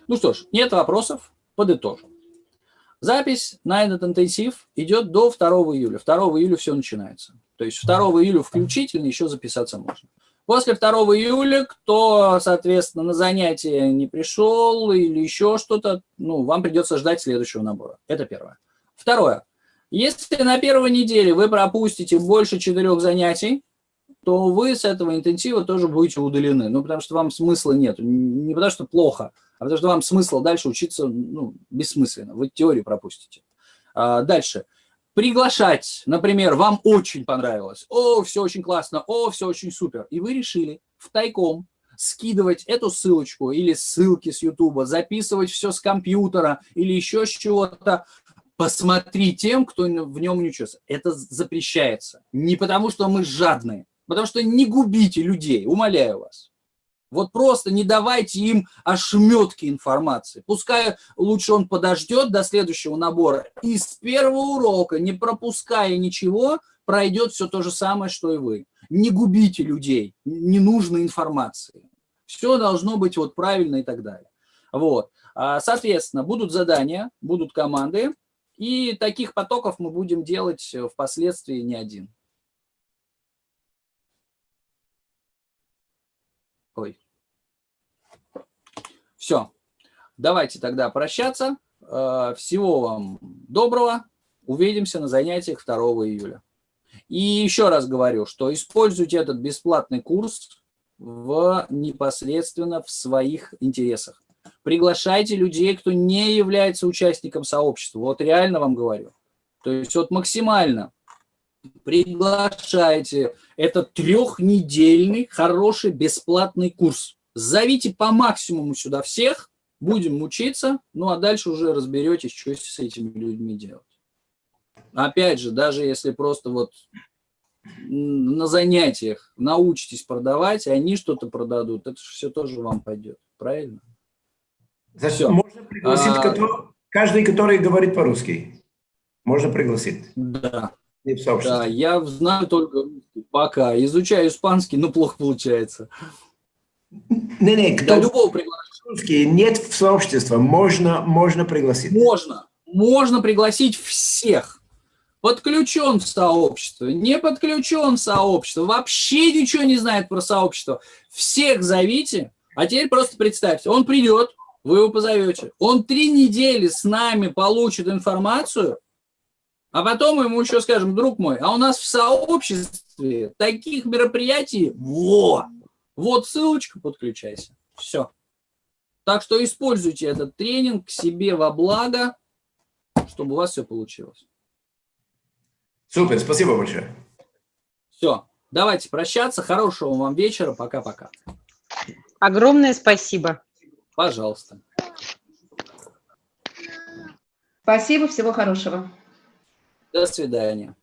Ну что ж, нет вопросов, подытожим. Запись на этот интенсив идет до 2 июля. 2 июля все начинается. То есть 2 июля включительно еще записаться можно. После 2 июля, кто, соответственно, на занятие не пришел или еще что-то, ну, вам придется ждать следующего набора. Это первое. Второе. Если на первой неделе вы пропустите больше четырех занятий, то вы с этого интенсива тоже будете удалены. Ну, потому что вам смысла нет. Не потому что плохо, а потому что вам смысла дальше учиться ну, бессмысленно. Вы теорию пропустите. А, дальше. Приглашать, например, вам очень понравилось. О, все очень классно, о, все очень супер. И вы решили в тайком скидывать эту ссылочку или ссылки с YouTube, записывать все с компьютера или еще с чего-то, посмотри тем, кто в нем не учился. Это запрещается. Не потому, что мы жадные, потому что не губите людей, умоляю вас. Вот просто не давайте им ошметки информации. Пускай лучше он подождет до следующего набора и с первого урока, не пропуская ничего, пройдет все то же самое, что и вы. Не губите людей ненужной информации. Все должно быть вот правильно и так далее. Вот. Соответственно, будут задания, будут команды, и таких потоков мы будем делать впоследствии не один. Все. Давайте тогда прощаться. Э, всего вам доброго. Увидимся на занятиях 2 июля. И еще раз говорю, что используйте этот бесплатный курс в, непосредственно в своих интересах. Приглашайте людей, кто не является участником сообщества. Вот реально вам говорю. То есть вот максимально приглашайте. Это трехнедельный хороший бесплатный курс. Зовите по максимуму сюда всех, будем учиться, ну а дальше уже разберетесь, что с этими людьми делать. Опять же, даже если просто вот на занятиях научитесь продавать, и они что-то продадут, это все тоже вам пойдет. Правильно? Значит, все. можно пригласить а... который, каждый, который говорит по-русски. Можно пригласить. Да. Да, я знаю только пока. Изучаю испанский, но плохо получается. Не, не, кто да, любого приглашать. Нет в сообщество, можно, можно пригласить. Можно, можно пригласить всех. Подключен в сообщество, не подключен в сообщество, вообще ничего не знает про сообщество. Всех зовите, а теперь просто представьте, он придет, вы его позовете, он три недели с нами получит информацию, а потом ему еще скажем, друг мой, а у нас в сообществе таких мероприятий, во, вот ссылочка, подключайся. Все. Так что используйте этот тренинг себе во благо, чтобы у вас все получилось. Супер, спасибо большое. Все, давайте прощаться. Хорошего вам вечера. Пока-пока. Огромное спасибо. Пожалуйста. Спасибо, всего хорошего. До свидания.